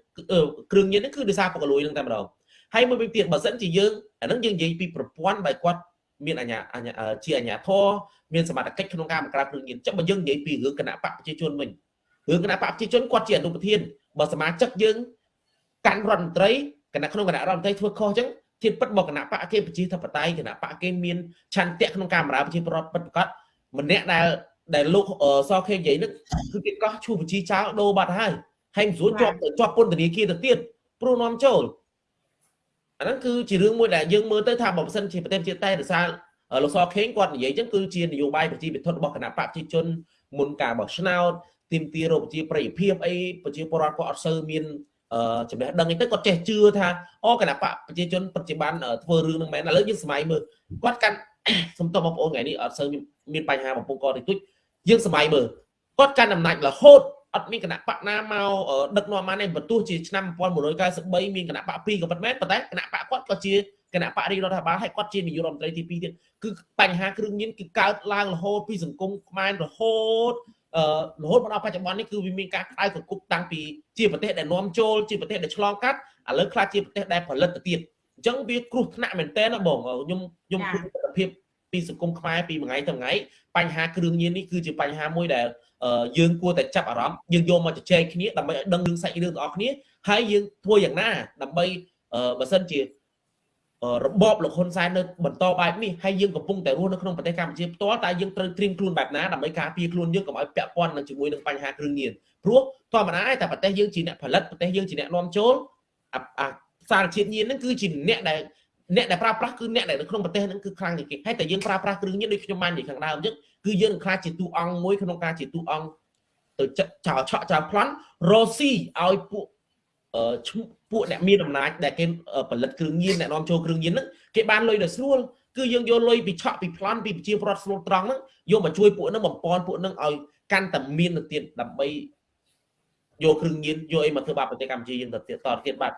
គ្រឿងញៀនហ្នឹងគឺដោយសារពុកអលួយហ្នឹងតែម្ដងហើយមួយវិញទៀតបើសិនជាយើងអាហ្នឹងយើងនិយាយពីប្រព័ន្ធបែបគាត់មានអាញាអាញាជាអាញាធរមានសមត្ថកិច្ចក្នុងការបង្ក្រាបគ្រឿងញៀនចាំបើយើងនិយាយពីរឿងគណៈបកប្រជាជនវិញរឿងគណៈបកប្រជាជនគាត់ជាអនុប្រធានបើសមាជិកយើងកាន់រដ្ឋមន្ត្រីគណៈក្នុងគណៈរដ្ឋមន្ត្រីធ្វើខុសអញ្ចឹង ធៀបពិតមកគណៈបកគេប្រជាធិបតេយ្យគណៈបកគេមានឆន្ទៈក្នុងការបម្រើប្រជាពលរដ្ឋពិតប្រាកដម្នាក់ដែលដែលលោកសខេនិយាយនេះគឺគេកោះឈូបញ្ជីចោលដូរបាត់ហើយហើយមិនស្រួលជាប់ជាប់ពន្ធនាគារទៅទៀតព្រោះនាំចូលអាហ្នឹងគឺជារឿងមួយដែលយើងមើលទៅថាបើមិនសិនជាប្រទេសជាតិតែរសារលោកសខេងគាត់និយាយចឹងគឺជានយោបាយប្រជាពិធរបស់គណៈបកប្រជាជនមុនការបោះឆ្នោតទីមទីរកប្រជាប្រិយភាពអីប្រជាពលរដ្ឋគាត់អត់សូវមាន ចំណេះដឹងអីទៅគាត់ចេះជឿថាអូគណៈបកប្រជាជនបច្ចុប្បន្នធ្វើរឿងនឹងមែនឥឡូវយើងសម័យមើលគាត់កាន់សំទោសបងប្អូនថ្ងៃនេះអត់សូវមានបញ្ហាបំពង់កតិចតួចយើងសម័យមើលគាត់កាន់អំណាចរហូតអត់មានគណៈបកណាមកដឹកនាំបានទេបន្ទោះជាឆ្នាំ1993មានគណៈបក2ក៏ប៉ុន្តែប៉ុន្តែគណៈបកគាត់ក៏ជាគណៈបរិរដ្ឋាភិបាលហើយគាត់ជានាយករដ្ឋមន្ត្រីទី2ទៀតគឺបញ្ហាគ្រឿងញៀនគឺកើតឡើងរហូតពីសង្គមខ្មែររហូតអឺ រហូតមកដល់បច្ចុប្បន្ននេះគឺវាមានការក្តៅកគុកតាំងពីជាប្រទេសដែលនាំចូលជាប្រទេសដែលឆ្លងកាត់ឥឡូវខ្លះជាប្រទេសដែលផលិតទៅទៀតអញ្ចឹងវាគ្រោះថ្នាក់មែនតើណាបងខ្ញុំខ្ញុំព្រមទស្សនភាពពីសង្គមខ្មែរពីមួយថ្ងៃទៅថ្ងៃបញ្ហាគ្រឿងញៀននេះគឺជាបញ្ហាមួយដែលយើងគួរតែចាប់អារម្មណ៍យើងយកមកជជែកគ្នាដើម្បីឲ្យដឹងរឿងសាច់រឿងទាំងអស់គ្នាហើយយើងធ្វើយ៉ាងណាដើម្បីបើសិនជា របបលោកហ៊ុនសែននៅបន្តបែបនេះហើយយើងកំពុងតែរស់នៅក្នុងប្រទេសកម្ពុជាផ្ទាល់តែយើងត្រូវត្រៀមខ្លួនបែបណាដើម្បីការពារខ្លួនយើងកុំឲ្យពាក់ព័ន្ធនឹងជាមួយនឹងបញ្ហាគ្រឿងញៀនព្រោះធម្មតាតែប្រទេសយើងជាអ្នកផលិតប្រទេសយើងជាអ្នកនាំចូលអាសារជាតិញៀនហ្នឹងគឺជាអ្នកដែលអ្នកដែលប្រើប្រាស់គឺអ្នកដែលនៅក្នុងប្រទេសហ្នឹងគឺខ្លាំងជាងគេហើយតែយើងប្រើប្រាស់គ្រឿងញៀនដូចខ្ញុំបាននិយាយខាងដើមអញ្ចឹងគឺយើងខ្លាចជាទូអង្គមួយក្នុងការជាទូអង្គទៅចោលឆក់ចោលប្លន់រ៉ូស៊ីឲ្យពួក ពួកអ្នកមានអំណាចដែលគេផលិតគ្រឿងញៀនអ្នកនាំចូលគ្រឿងញៀនហ្នឹងគេបានលុយដល់ស្រួលគឺយើងយកលុយពីឆក់ពីប្លន់ពីប្រជាពលរដ្ឋស្រួលត្រង់ហ្នឹងយកមកជួយពួកហ្នឹងបំពន់ពួកហ្នឹងឲ្យកាន់តែមានទៅទៀតដើម្បីយកគ្រឿងញៀនយកអីមកធ្វើបាបប្រទេសកម្ពុជាយើងទៅទៀតតទៀតបាទ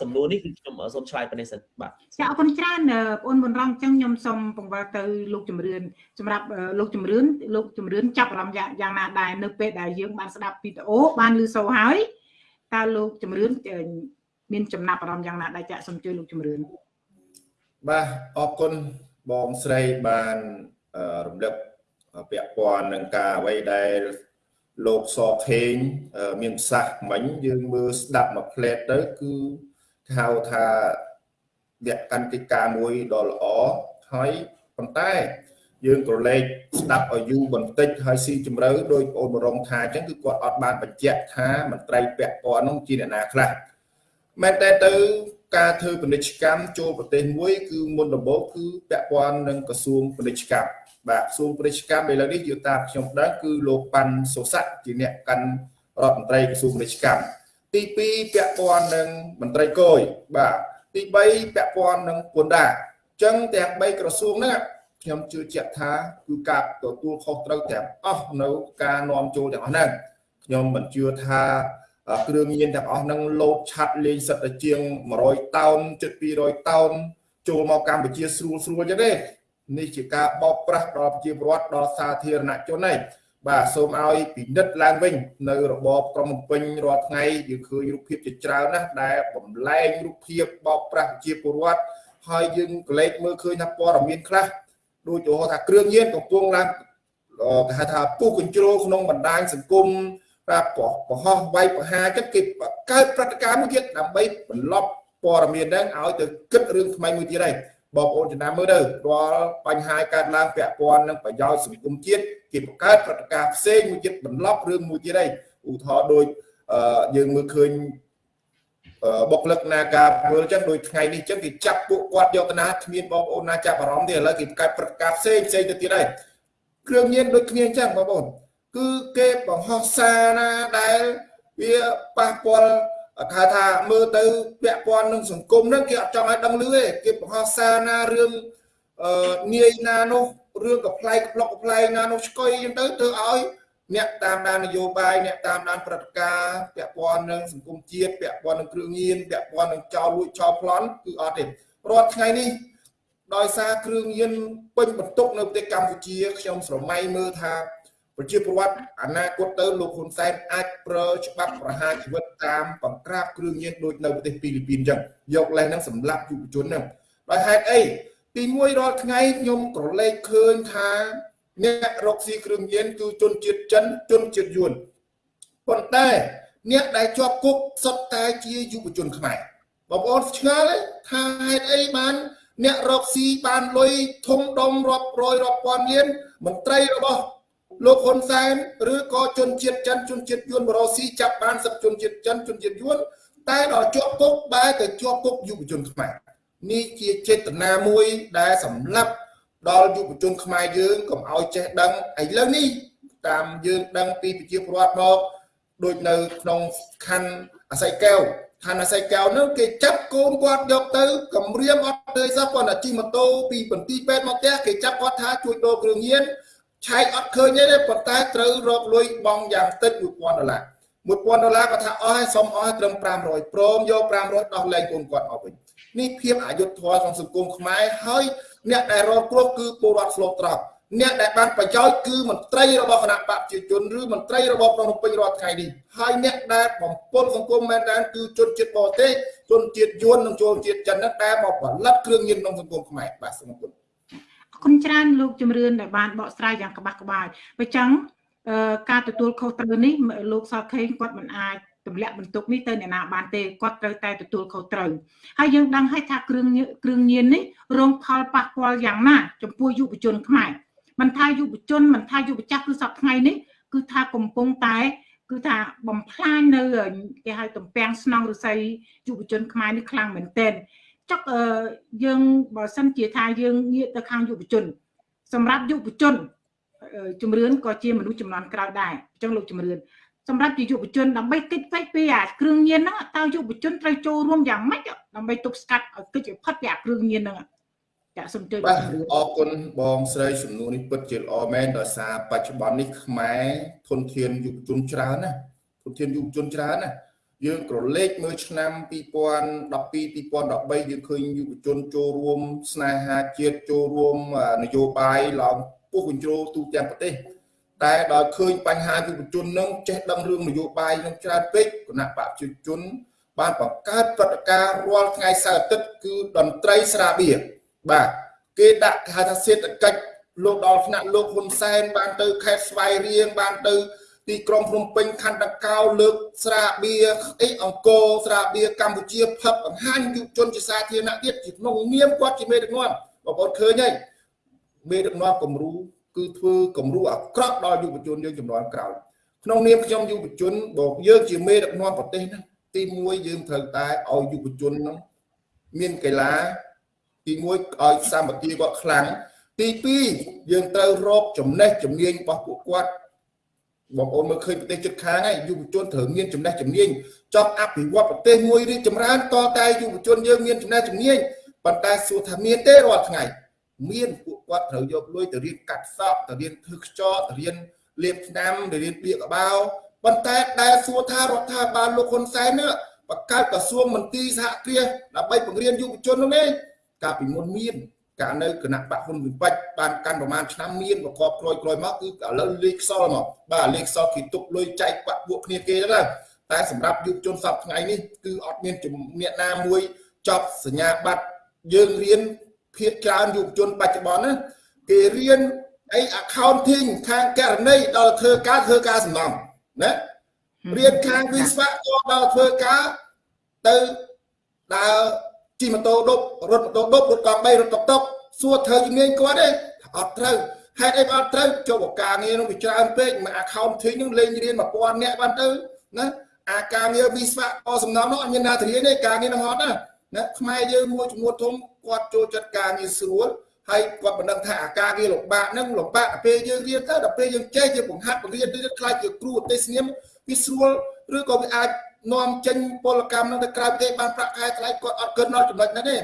សំណួរនេះគឺខ្ញុំសូមឆ្លើយប៉ុណ្ណេះសិនបាទចាអរគុណច្រើនបងអូនមុនរងអញ្ចឹងខ្ញុំសូមពង្វល់ទៅលោកជំរឿនសម្រាប់លោកជំរឿនលោកជំរឿនចាប់អារម្មណ៍យ៉ាងណាដែរនៅពេលដែលយើងបានស្ដាប់វីដេអូបានឮសូរហើយ តើលោកជំរឿនមានចំណាប់អារម្មណ៍យ៉ាងណាដែរចាក់សូមជួយលោកជំរឿនបាទអរគុណបងស្រីបានរំលឹកពាក់ព័ន្ធនឹងការអ្វីដែលលោកសខេងមានប្រសាសន៍មិញយើងមើលស្ដាប់មួយផ្លែតទៅគឺហៅថាវគ្គកន្តិកាមួយដ៏ល្អហើយប៉ុន្តែ យើងក៏លេខស្ដាប់ឲ្យយូរបន្តិចហើយស៊ីជម្រៅដោយបងអូនបរងថាអញ្ចឹងគឺគាត់អត់បានបញ្ជាក់ថាមន្ត្រីពាក់ព័ន្ធនោះជាអ្នកណាខ្លះមែនតែទៅការធ្វើពាណិជ្ជកម្មចូលប្រទេសមួយគឺមុនដំបូងគឺពាក់ព័ន្ធនឹងក្រសួងពាណិជ្ជកម្មបាទក្រសួងពាណិជ្ជកម្មឥឡូវនេះយកតាមខ្ញុំដឹងគឺលោកប៉ាន់សុស័កជាអ្នកកាន់រដ្ឋមន្ត្រីក្រសួងពាណិជ្ជកម្មទី2ពាក់ព័ន្ធនឹងមន្ត្រីគយបាទទី3ពាក់ព័ន្ធនឹងពន្ធដារអញ្ចឹងទាំង3ក្រសួងហ្នឹង ខ្ញុំជឿជាក់ថាគឺការទទួលខុសត្រូវទាំងអស់នៅការនាំចូលទាំងអស់ហ្នឹងខ្ញុំមិនជឿថាគ្រឿងញៀនទាំងអស់ហ្នឹងលោតឆាត់លេងសិតតែជាង100តោនជិត200តោនចូលមកកម្ពុជាស្រួលស្រួលចឹងទេនេះជាការបោកប្រាស់ដល់ប្រជាពលរដ្ឋដល់សាធារណជនឯងបាទសូមឲ្យពិនិត្យឡើងវិញ នៅរបបក្រុងភ្នំពេញរាល់ថ្ងៃយើងឃើញរូបភាពជាច្រើនណាស់ដែលបំលែងរូបភាពបោកប្រាស់ប្រជាពលរដ្ឋហើយយើងកលេចមើលឃើញថាព័ត៌មានខ្លះ ដូចឧទាហរណ៍ថាគ្រឿងញៀនកំពុងឡើងគេហៅថាពុះកញ្ជ្រោលក្នុងបណ្ដាញសង្គមប្រាប់បរោះវាយប្រហារចិត្តគេកើតព្រឹត្តិការណ៍មួយទៀតដើម្បីបន្លប់ព័ត៌មានហ្នឹងឲ្យទៅគិតរឿងថ្មីមួយទៀតហើយបងប្អូនចំណាំមើលទៅរាល់បញ្ហាកើតឡើងពាក់ព័ន្ធនឹងប្រយោជន៍សង្គមជាតិគេបង្កើតព្រឹត្តិការណ៍ផ្សេងមួយទៀតបន្លប់រឿងមួយទៀតហើយឧទាហរណ៍ដូចយើងមើលឃើញ បុគ្គលិកនាការពលចឹងដូចថ្ងៃនេះចឹងគេចាប់ពួកគាត់យកទៅណាគ្មានបងប្អូនណាចាប់អារម្មណ៍ទេឥឡូវគេបង្កើតព្រឹត្តិការណ៍ផ្សេងផ្សេងទៅទៀតហើយគ្រឿងញៀនដូចគ្នាចឹងបងប្អូនគឺគេបង្ហោះសារណាដែលវាប៉ះពាល់ថាថាមើលទៅពាក់ព័ន្ធនឹងសង្គមហ្នឹងគេអត់ចង់ឲ្យដឹងលឺទេគេបង្ហោះសារណារឿងអឺនាយណានោះរឿងកំ pl ៃក្លុកកំ pl ៃណានោះស្គយអញ្ចឹងទៅធ្វើឲ្យ អ្នកតាមដាននយោបាយអ្នកតាមដានព្រឹត្តិការណ៍ពាក់ព័ន្ធនឹងសង្គមជាតិពាក់ព័ន្ធនឹងគ្រឿងញៀនពាក់ព័ន្ធនឹងចោលលួចចោលប្លន់គឺអត់ទេរាល់ថ្ងៃនេះដោយសារគ្រឿងញៀនពេញបន្ទុកនៅប្រទេសកម្ពុជាខ្ញុំស្រមៃមើលថាប្រជាពលរដ្ឋអនាគតទៅលោកហ៊ុនសែនអាចប្រើច្បាប់ប្រហារជីវិតតាមបង្ក្រាបគ្រឿងញៀនដូចនៅប្រទេសហ្វីលីពីនអញ្ចឹងយកលេសហ្នឹងសម្រាប់យុវជនហ្នឹងដោយហេតុអីទី1រាល់ថ្ងៃខ្ញុំក្រឡេកឃើញថា អ្នករកស៊ីគ្រឿងញៀនគឺជនជាតិចិនជនជាតិយួនប៉ុន្តែអ្នកដែលជាប់គុកសុទ្ធតែជាយុវជនខ្មែរបងប្អូនឆ្ងល់ថាហេតុអីបាន អ្នករកស៊ីបានលុយធំដុំរាប់រយរាប់ពាន់លានមន្ត្រីរបស់លោកហ៊ុនសែនឬក៏ជនជាតិចិនជនជាតិយួនបរោស៊ីចាប់បានសឹកជនជាតិចិនជនជាតិយួនតែដល់ជាប់គុកបែរទៅជាប់គុកយុវជនខ្មែរនេះជាចេតនាមួយដែលសម្លាប់ ដល់យុវជនខ្មែរយើងកុំឲ្យចេះដឹងឥឡូវនេះតាមយើងដឹងពីប្រជាពលរដ្ឋមកដូចនៅក្នុងខណ្ឌអាស័យកែវខណ្ឌអាស័យកែវនោះគេចាប់កូនគាត់យកទៅគម្រាមអត់ទេសោះគាត់តែជិះម៉ូតូពីបន្ទីពេទ្យមកផ្ទះគេចាប់គាត់ថាជួយដូរគ្រឿងញៀនឆែកអត់ឃើញទេប៉ុន្តែត្រូវរកលុយបង់យ៉ាងតិច1000ដុល្លារ1000ដុល្លារគាត់ថាអស់ហើយសុំអស់ហើយត្រឹម500ព្រមយក500ដោះលែងកូនគាត់មកវិញនេះភាពអយុត្តិធម៌ក្នុងសង្គមខ្មែរហើយ អ្នកដែលរងគ្រោះគឺពលរដ្ឋស្លូតត្រប់អ្នកដែលបានប្រយោជន៍គឺមន្ត្រីរបស់គណៈបព្វជិជនឬមន្ត្រីរបស់ភ្នំពេញរាល់ថ្ងៃនេះហើយអ្នកដែលបំពុលសង្គមមែនតើគឺជនជាតិបរទេសជនជាតិយួននិងជនជាតិចិនហ្នឹងដែលមកផលិតគ្រឿងញៀនក្នុងសង្គមខ្មែរបាទសូមអរគុណអរគុណច្រើនលោកជំរឿនដែលបានបកស្រាយយ៉ាងក្បាស់ក្បាយបើចឹងការទទួលខុសត្រូវនេះលោកសខេងគាត់មិនអាច ទម្លាក់បន្ទុកនេះទៅអ្នកណាបានទេគាត់ត្រូវតែទទួលខុសត្រូវហើយយើងដឹងហើយថាគ្រឿងគ្រឿងញៀននេះរងផលប៉ះពាល់យ៉ាងណា ចំពោះយុវជនខ្មែរមិនថាយុវជនមិនថាយុវចាស់គឺសប្តាហ៍ថ្ងៃនេះគឺថាកំពុងតែគឺថាបំផ្លាញនៅគេហៅតំពាំងស្នងរស័យយុវជនខ្មែរនេះខ្លាំងមែនទែនចុកយើងបើសិនជាថាយើងងាកទៅខាងយុវជន សម្រាប់យុវជនជំរឿនក៏ជាមនុស្សចំនួនក្រោយដែរអញ្ចឹងលោកជំរឿន សម្រាប់ជាយុវជនដើម្បីកិច្ចផ្ទៃពីអាគ្រឿងញៀនហ្នឹងតើយុវជនត្រូវចូលរួមយ៉ាងម៉េចដើម្បីទប់ស្កាត់ឲ្យកិច្ចផុតពីអាគ្រឿងញៀនហ្នឹងចាសូមជួយបាទអរគុណបងស្រីសំណួរនេះពិតជាល្អមែនដោយសារបច្ចុប្បន្ននេះខ្មែរធនធានយុវជនច្រើនណាធនធានយុវជនច្រើនណាយើងក្រឡេកមើលឆ្នាំ2012 2013យើងឃើញយុវជនចូលរួមស្នេហាជាតិចូលរួមនយោបាយឡើងពុះកញ្ជ្រោទូទាំងប្រទេស តែដល់ឃើញបញ្ហាយុវជននឹងចេះដឹងរឿងនយោបាយនឹងច្រើនពេកគណៈបព្វជិជន បានបង្កើតព្រឹត្តិការណ៍រាល់ថ្ងៃសៅរ៍អាទិត្យគឺតន្ត្រីស្រាបៀរបាទគេដាក់គេហៅថាសេដ្ឋកិច្ចលោកដល់ថ្នាក់លោកហ៊ុនសែនបានទៅខេត្តស្វាយរៀងបានទៅទីក្រុងភ្នំពេញខណ្ឌតកោលើកស្រាបៀរអីអង្គរស្រាបៀរកម្ពុជាផឹកបង្ហាញយុវជនជាសាធារណៈទៀតជាក្នុងនាមគាត់ជាមេដឹកនាំបងប្អូនឃើញហើយមេដឹកនាំគំរូ គឺធ្វើគំរូអាក្រក់ដល់យុវជនយើងចំនួនក្រោយក្នុងនាមខ្ញុំយុវជនបងយើងជាមេដឹកនាំប្រទេសហ្នឹងទី1យើងត្រូវតែឲ្យយុវជនហ្នឹងមានកីឡាទី1ឲ្យសាមគ្គីគាត់ខ្លាំងទី2យើងត្រូវរកចំណេះជំនាញរបស់ពួកគាត់បងប្អូនមើលឃើញប្រទេសជិតខាងហើយយុវជនត្រូវមានចំណេះជំនាញចង់អភិវឌ្ឍប្រទេសមួយរីកចម្រើនតតែយុវជនយើងមានចំណេះជំនាញប៉ុន្តែសួរថាមានទេរាល់ថ្ងៃ មានពួកគាត់ត្រូវយកលុយទៅរៀនកាត់សក់ទៅរៀនធ្វើខ្ចប់ទៅរៀនលាបថ្នាំទៅរៀនបៀកកបោប៉ុន្តែដែលសួរថារដ្ឋាភិបាលលោកហ៊ុនសែននេះបង្កើតក្រសួងមន្ទីរសហគ្រាសដើម្បីបង្រៀនយុវជននោះទេកាលពីមុនមានកាលនៅគណៈបកហ៊ុនវិបត្តិបានកាន់ប្រមាណឆ្នាំមានប្រកបក្រោយក្រោយមកគឺឥឡូវលេខខ្សលមកបាទលេខខ្សលគេទុកលុយចែកបាក់ពួកគ្នាគេហ្នឹងតែសម្រាប់យុវជនសប្តាហ៍ថ្ងៃនេះគឺអត់មានអ្នកណាមួយចប់សញ្ញាបត្រយើងរៀន ភាគច្រើនយុវជនបច្ចុប្បន្នណាគេរៀនអី accounting ខាងករណីដល់ធ្វើការធ្វើការសំណងណារៀនខាងវិស្វករដល់ធ្វើការទៅដើរជិះម៉ូតូដប់រត់ម៉ូតូដប់រត់កង់3រត់តុកតុកសួរត្រូវជំនាញគាត់ទេអត់ត្រូវហេតុអីអត់ត្រូវចូលការងារនោះវាច្រើនពេកមួយ accounting នឹងលេងរៀន1000នាក់បានទៅណាអាការងារវិស្វករសំណងនោះអត់មានណាទៅរៀនទេការងារនោះអត់ណាណាខ្មែរយើងមួយចំនួនធំ គាត់ចូលចិត្តការងារស្រួលហើយគាត់មិនដឹងថាអាការងារលំបាកហ្នឹងលំបាកដល់ពេលយើងរៀនទៅដល់ពេលយើងចេះយើងបង្ហាត់បង្រៀនទៅខ្លាចជាគ្រូទេសនាមវាស្រួលឬក៏វាអាចនាំចេញពលកម្មហ្នឹងទៅក្រៅប្រទេសបានប្រាក់ខែថ្លៃគាត់អត់គិតដល់ចំណុចហ្នឹងទេ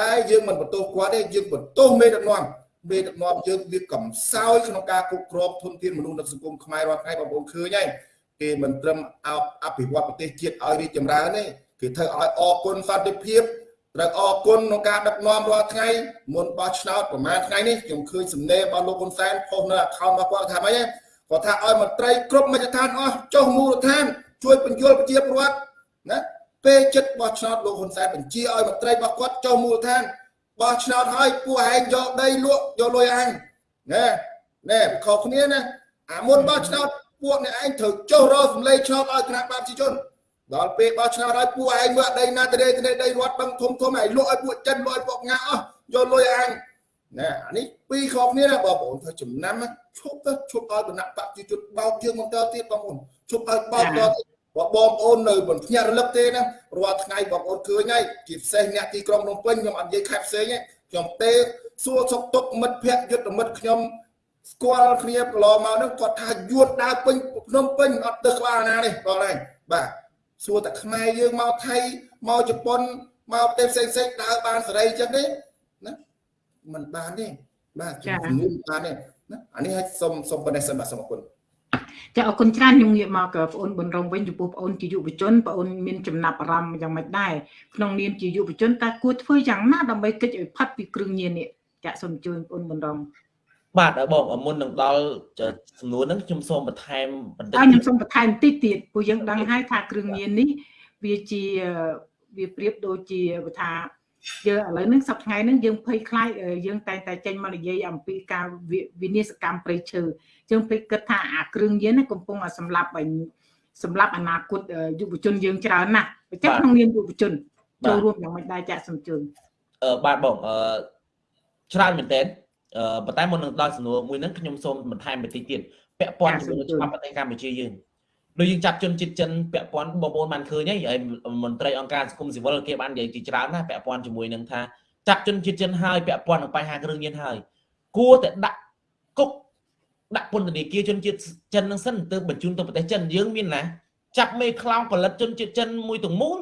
តែយើងមិនបន្ទោសគាត់ទេយើងបន្ទោសមេដឹកនាំមេដឹកនាំយើងវាកំសោយក្នុងការគ្រប់គ្រងធនធានមនុស្សនៅសង្គមខ្មែររាល់ថ្ងៃបងប្អូនឃើញហើយគេមិនត្រឹមអភិវឌ្ឍប្រទេសជាតិឲ្យរីកចម្រើនទេគេធ្វើឲ្យអគុណសន្តិភាព ត្រូវអរគុណក្នុងការដឹកនាំរាល់ថ្ងៃមុនបោះឆ្នោតប្រហែលថ្ងៃនេះខ្ញុំឃើញសំណេររបស់លោកហ៊ុនសែនផុសនៅ account របស់គាត់ថាម៉េចគាត់ថាឲ្យមន្ត្រីគ្រប់មជ្ឈដ្ឋានអស់ចុះមូលដ្ឋាន ជួយបញ្យល់ប្រជាពលរដ្ឋណាពេលចិត្តបោះឆ្នោតលោកហ៊ុនសែនបញ្ជាឲ្យមន្ត្រីរបស់គាត់ចុះមូលដ្ឋានបោះឆ្នោតហើយពួកឯងយកដីលក់យកលុយអញណែណែខុសគ្នាណាអាមុនបោះឆ្នោតពួកអ្នកឯងត្រូវចុះរកសម្លេងឆ្នោតឲ្យគណៈបព្វជិជន ដល់ពេលបោះឆ្នោតឲ្យពួកឯងមើលដីណាទៅដីដីដីរត់បឹងធំធំឯងលក់ឲ្យពួកចិនលក់ឲ្យពួកងាអស់យកលុយអញណែអានេះពីរខុសគ្នាណាបងប្អូនធ្វើចំណាំឈប់ទៅឈប់ឲ្យគណៈបព្វជិជនបោកជើងបន្តទៀតបងប្អូនឈប់ឲ្យបោកតទៀតបើបងប្អូននៅមិនភ្ញាក់រលឹកទេណារាល់ថ្ងៃបងប្អូនឃើញហើយជាពិសេសអ្នកទីក្រុងភ្នំពេញខ្ញុំអត់និយាយខេត្តផ្សេងទេខ្ញុំទេសួរសុខទុក្ខមិត្តភ័ក្តិយុទ្ធមិត្តខ្ញុំស្គាល់គ្នាកន្លងមកនោះគាត់ថាយួនដើរពេញភ្នំពេញអត់ទៅក្បាលណានេះបងឯងបាទ សួរតែខ្មែរយើងមកថៃមកជប៉ុនមកប្រទេសផ្សេងផ្សេងដើរបានសេរីចឹងទេណាมันបានទេបាទជំនួសបានទេណាអានេះឲ្យសុំសុំប៉ុណ្ណេះសិនបាទសូមអរគុណចាអរគុណច្រើនខ្ញុំងាកមកបងអូនប៊ុនរងវិញចំពោះបងអូនជាយុវជនបងអូនមានចំណាប់អារម្មណ៍យ៉ាងម៉េចដែរក្នុងនាមជាយុវជនតើគួរធ្វើយ៉ាងណាដើម្បីកិច្ចឲ្យផាត់ពីគ្រឿងញៀននេះចាសូមអញ្ជើញបងអូនប៊ុនរង បាទបងមុននឹងដល់សំណួរហ្នឹងខ្ញុំសូមបន្ថែមបន្តិចហើយខ្ញុំសូមបន្ថែមបន្តិចទៀតព្រោះយើងដឹងហើយថាគ្រឿងញៀននេះវាជាវាប្រៀបដូចជាថាយើងឥឡូវហ្នឹងសប្តាហ៍ថ្ងៃហ្នឹងយើងភ័យខ្លាចយើងតែងតែចេញមកនិយាយអំពីការវិនិស្សកម្មប្រៃឈើយើងភ័យគិតថាអាគ្រឿងញៀនកំពុងសម្លាប់បាញ់សម្រាប់អនាគតយុវជនយើងច្រើនណាស់ប្រចាំក្នុងនាមយុវជនចូលរួមយ៉ាងម៉េចដែរចាក់សំជើញអឺបាទបងអឺច្រើនមែនតើអឺ ប៉ុន្តែមុននឹងដល់សំណួរមួយហ្នឹងខ្ញុំសូមបន្ថែមបន្តិចទៀតពាក់ព័ន្ធជាមួយច្បាប់ប្រទេសកម្ពុជាយើងដូចយើងចាប់ជនជាតិចិនពាក់ព័ន្ធបងប្អូនបានឃើញហើយហើយមន្ត្រីអង្គការសង្គមស៊ីវិលគេបាននិយាយជាច្រើនណាពាក់ព័ន្ធជាមួយនឹងថាចាប់ជនជាតិចិនហើយពាក់ព័ន្ធនឹងបញ្ហាគ្រឿងញៀនហើយគួរតែដាក់គុកដាក់ពន្ធនាគារជនជាតិចិននឹងសិនទៅបញ្ជូនទៅប្រទេសចិនយើងមានណាចាប់មេខ្លោងផលិតជនជាតិចិនមួយទាំងមូល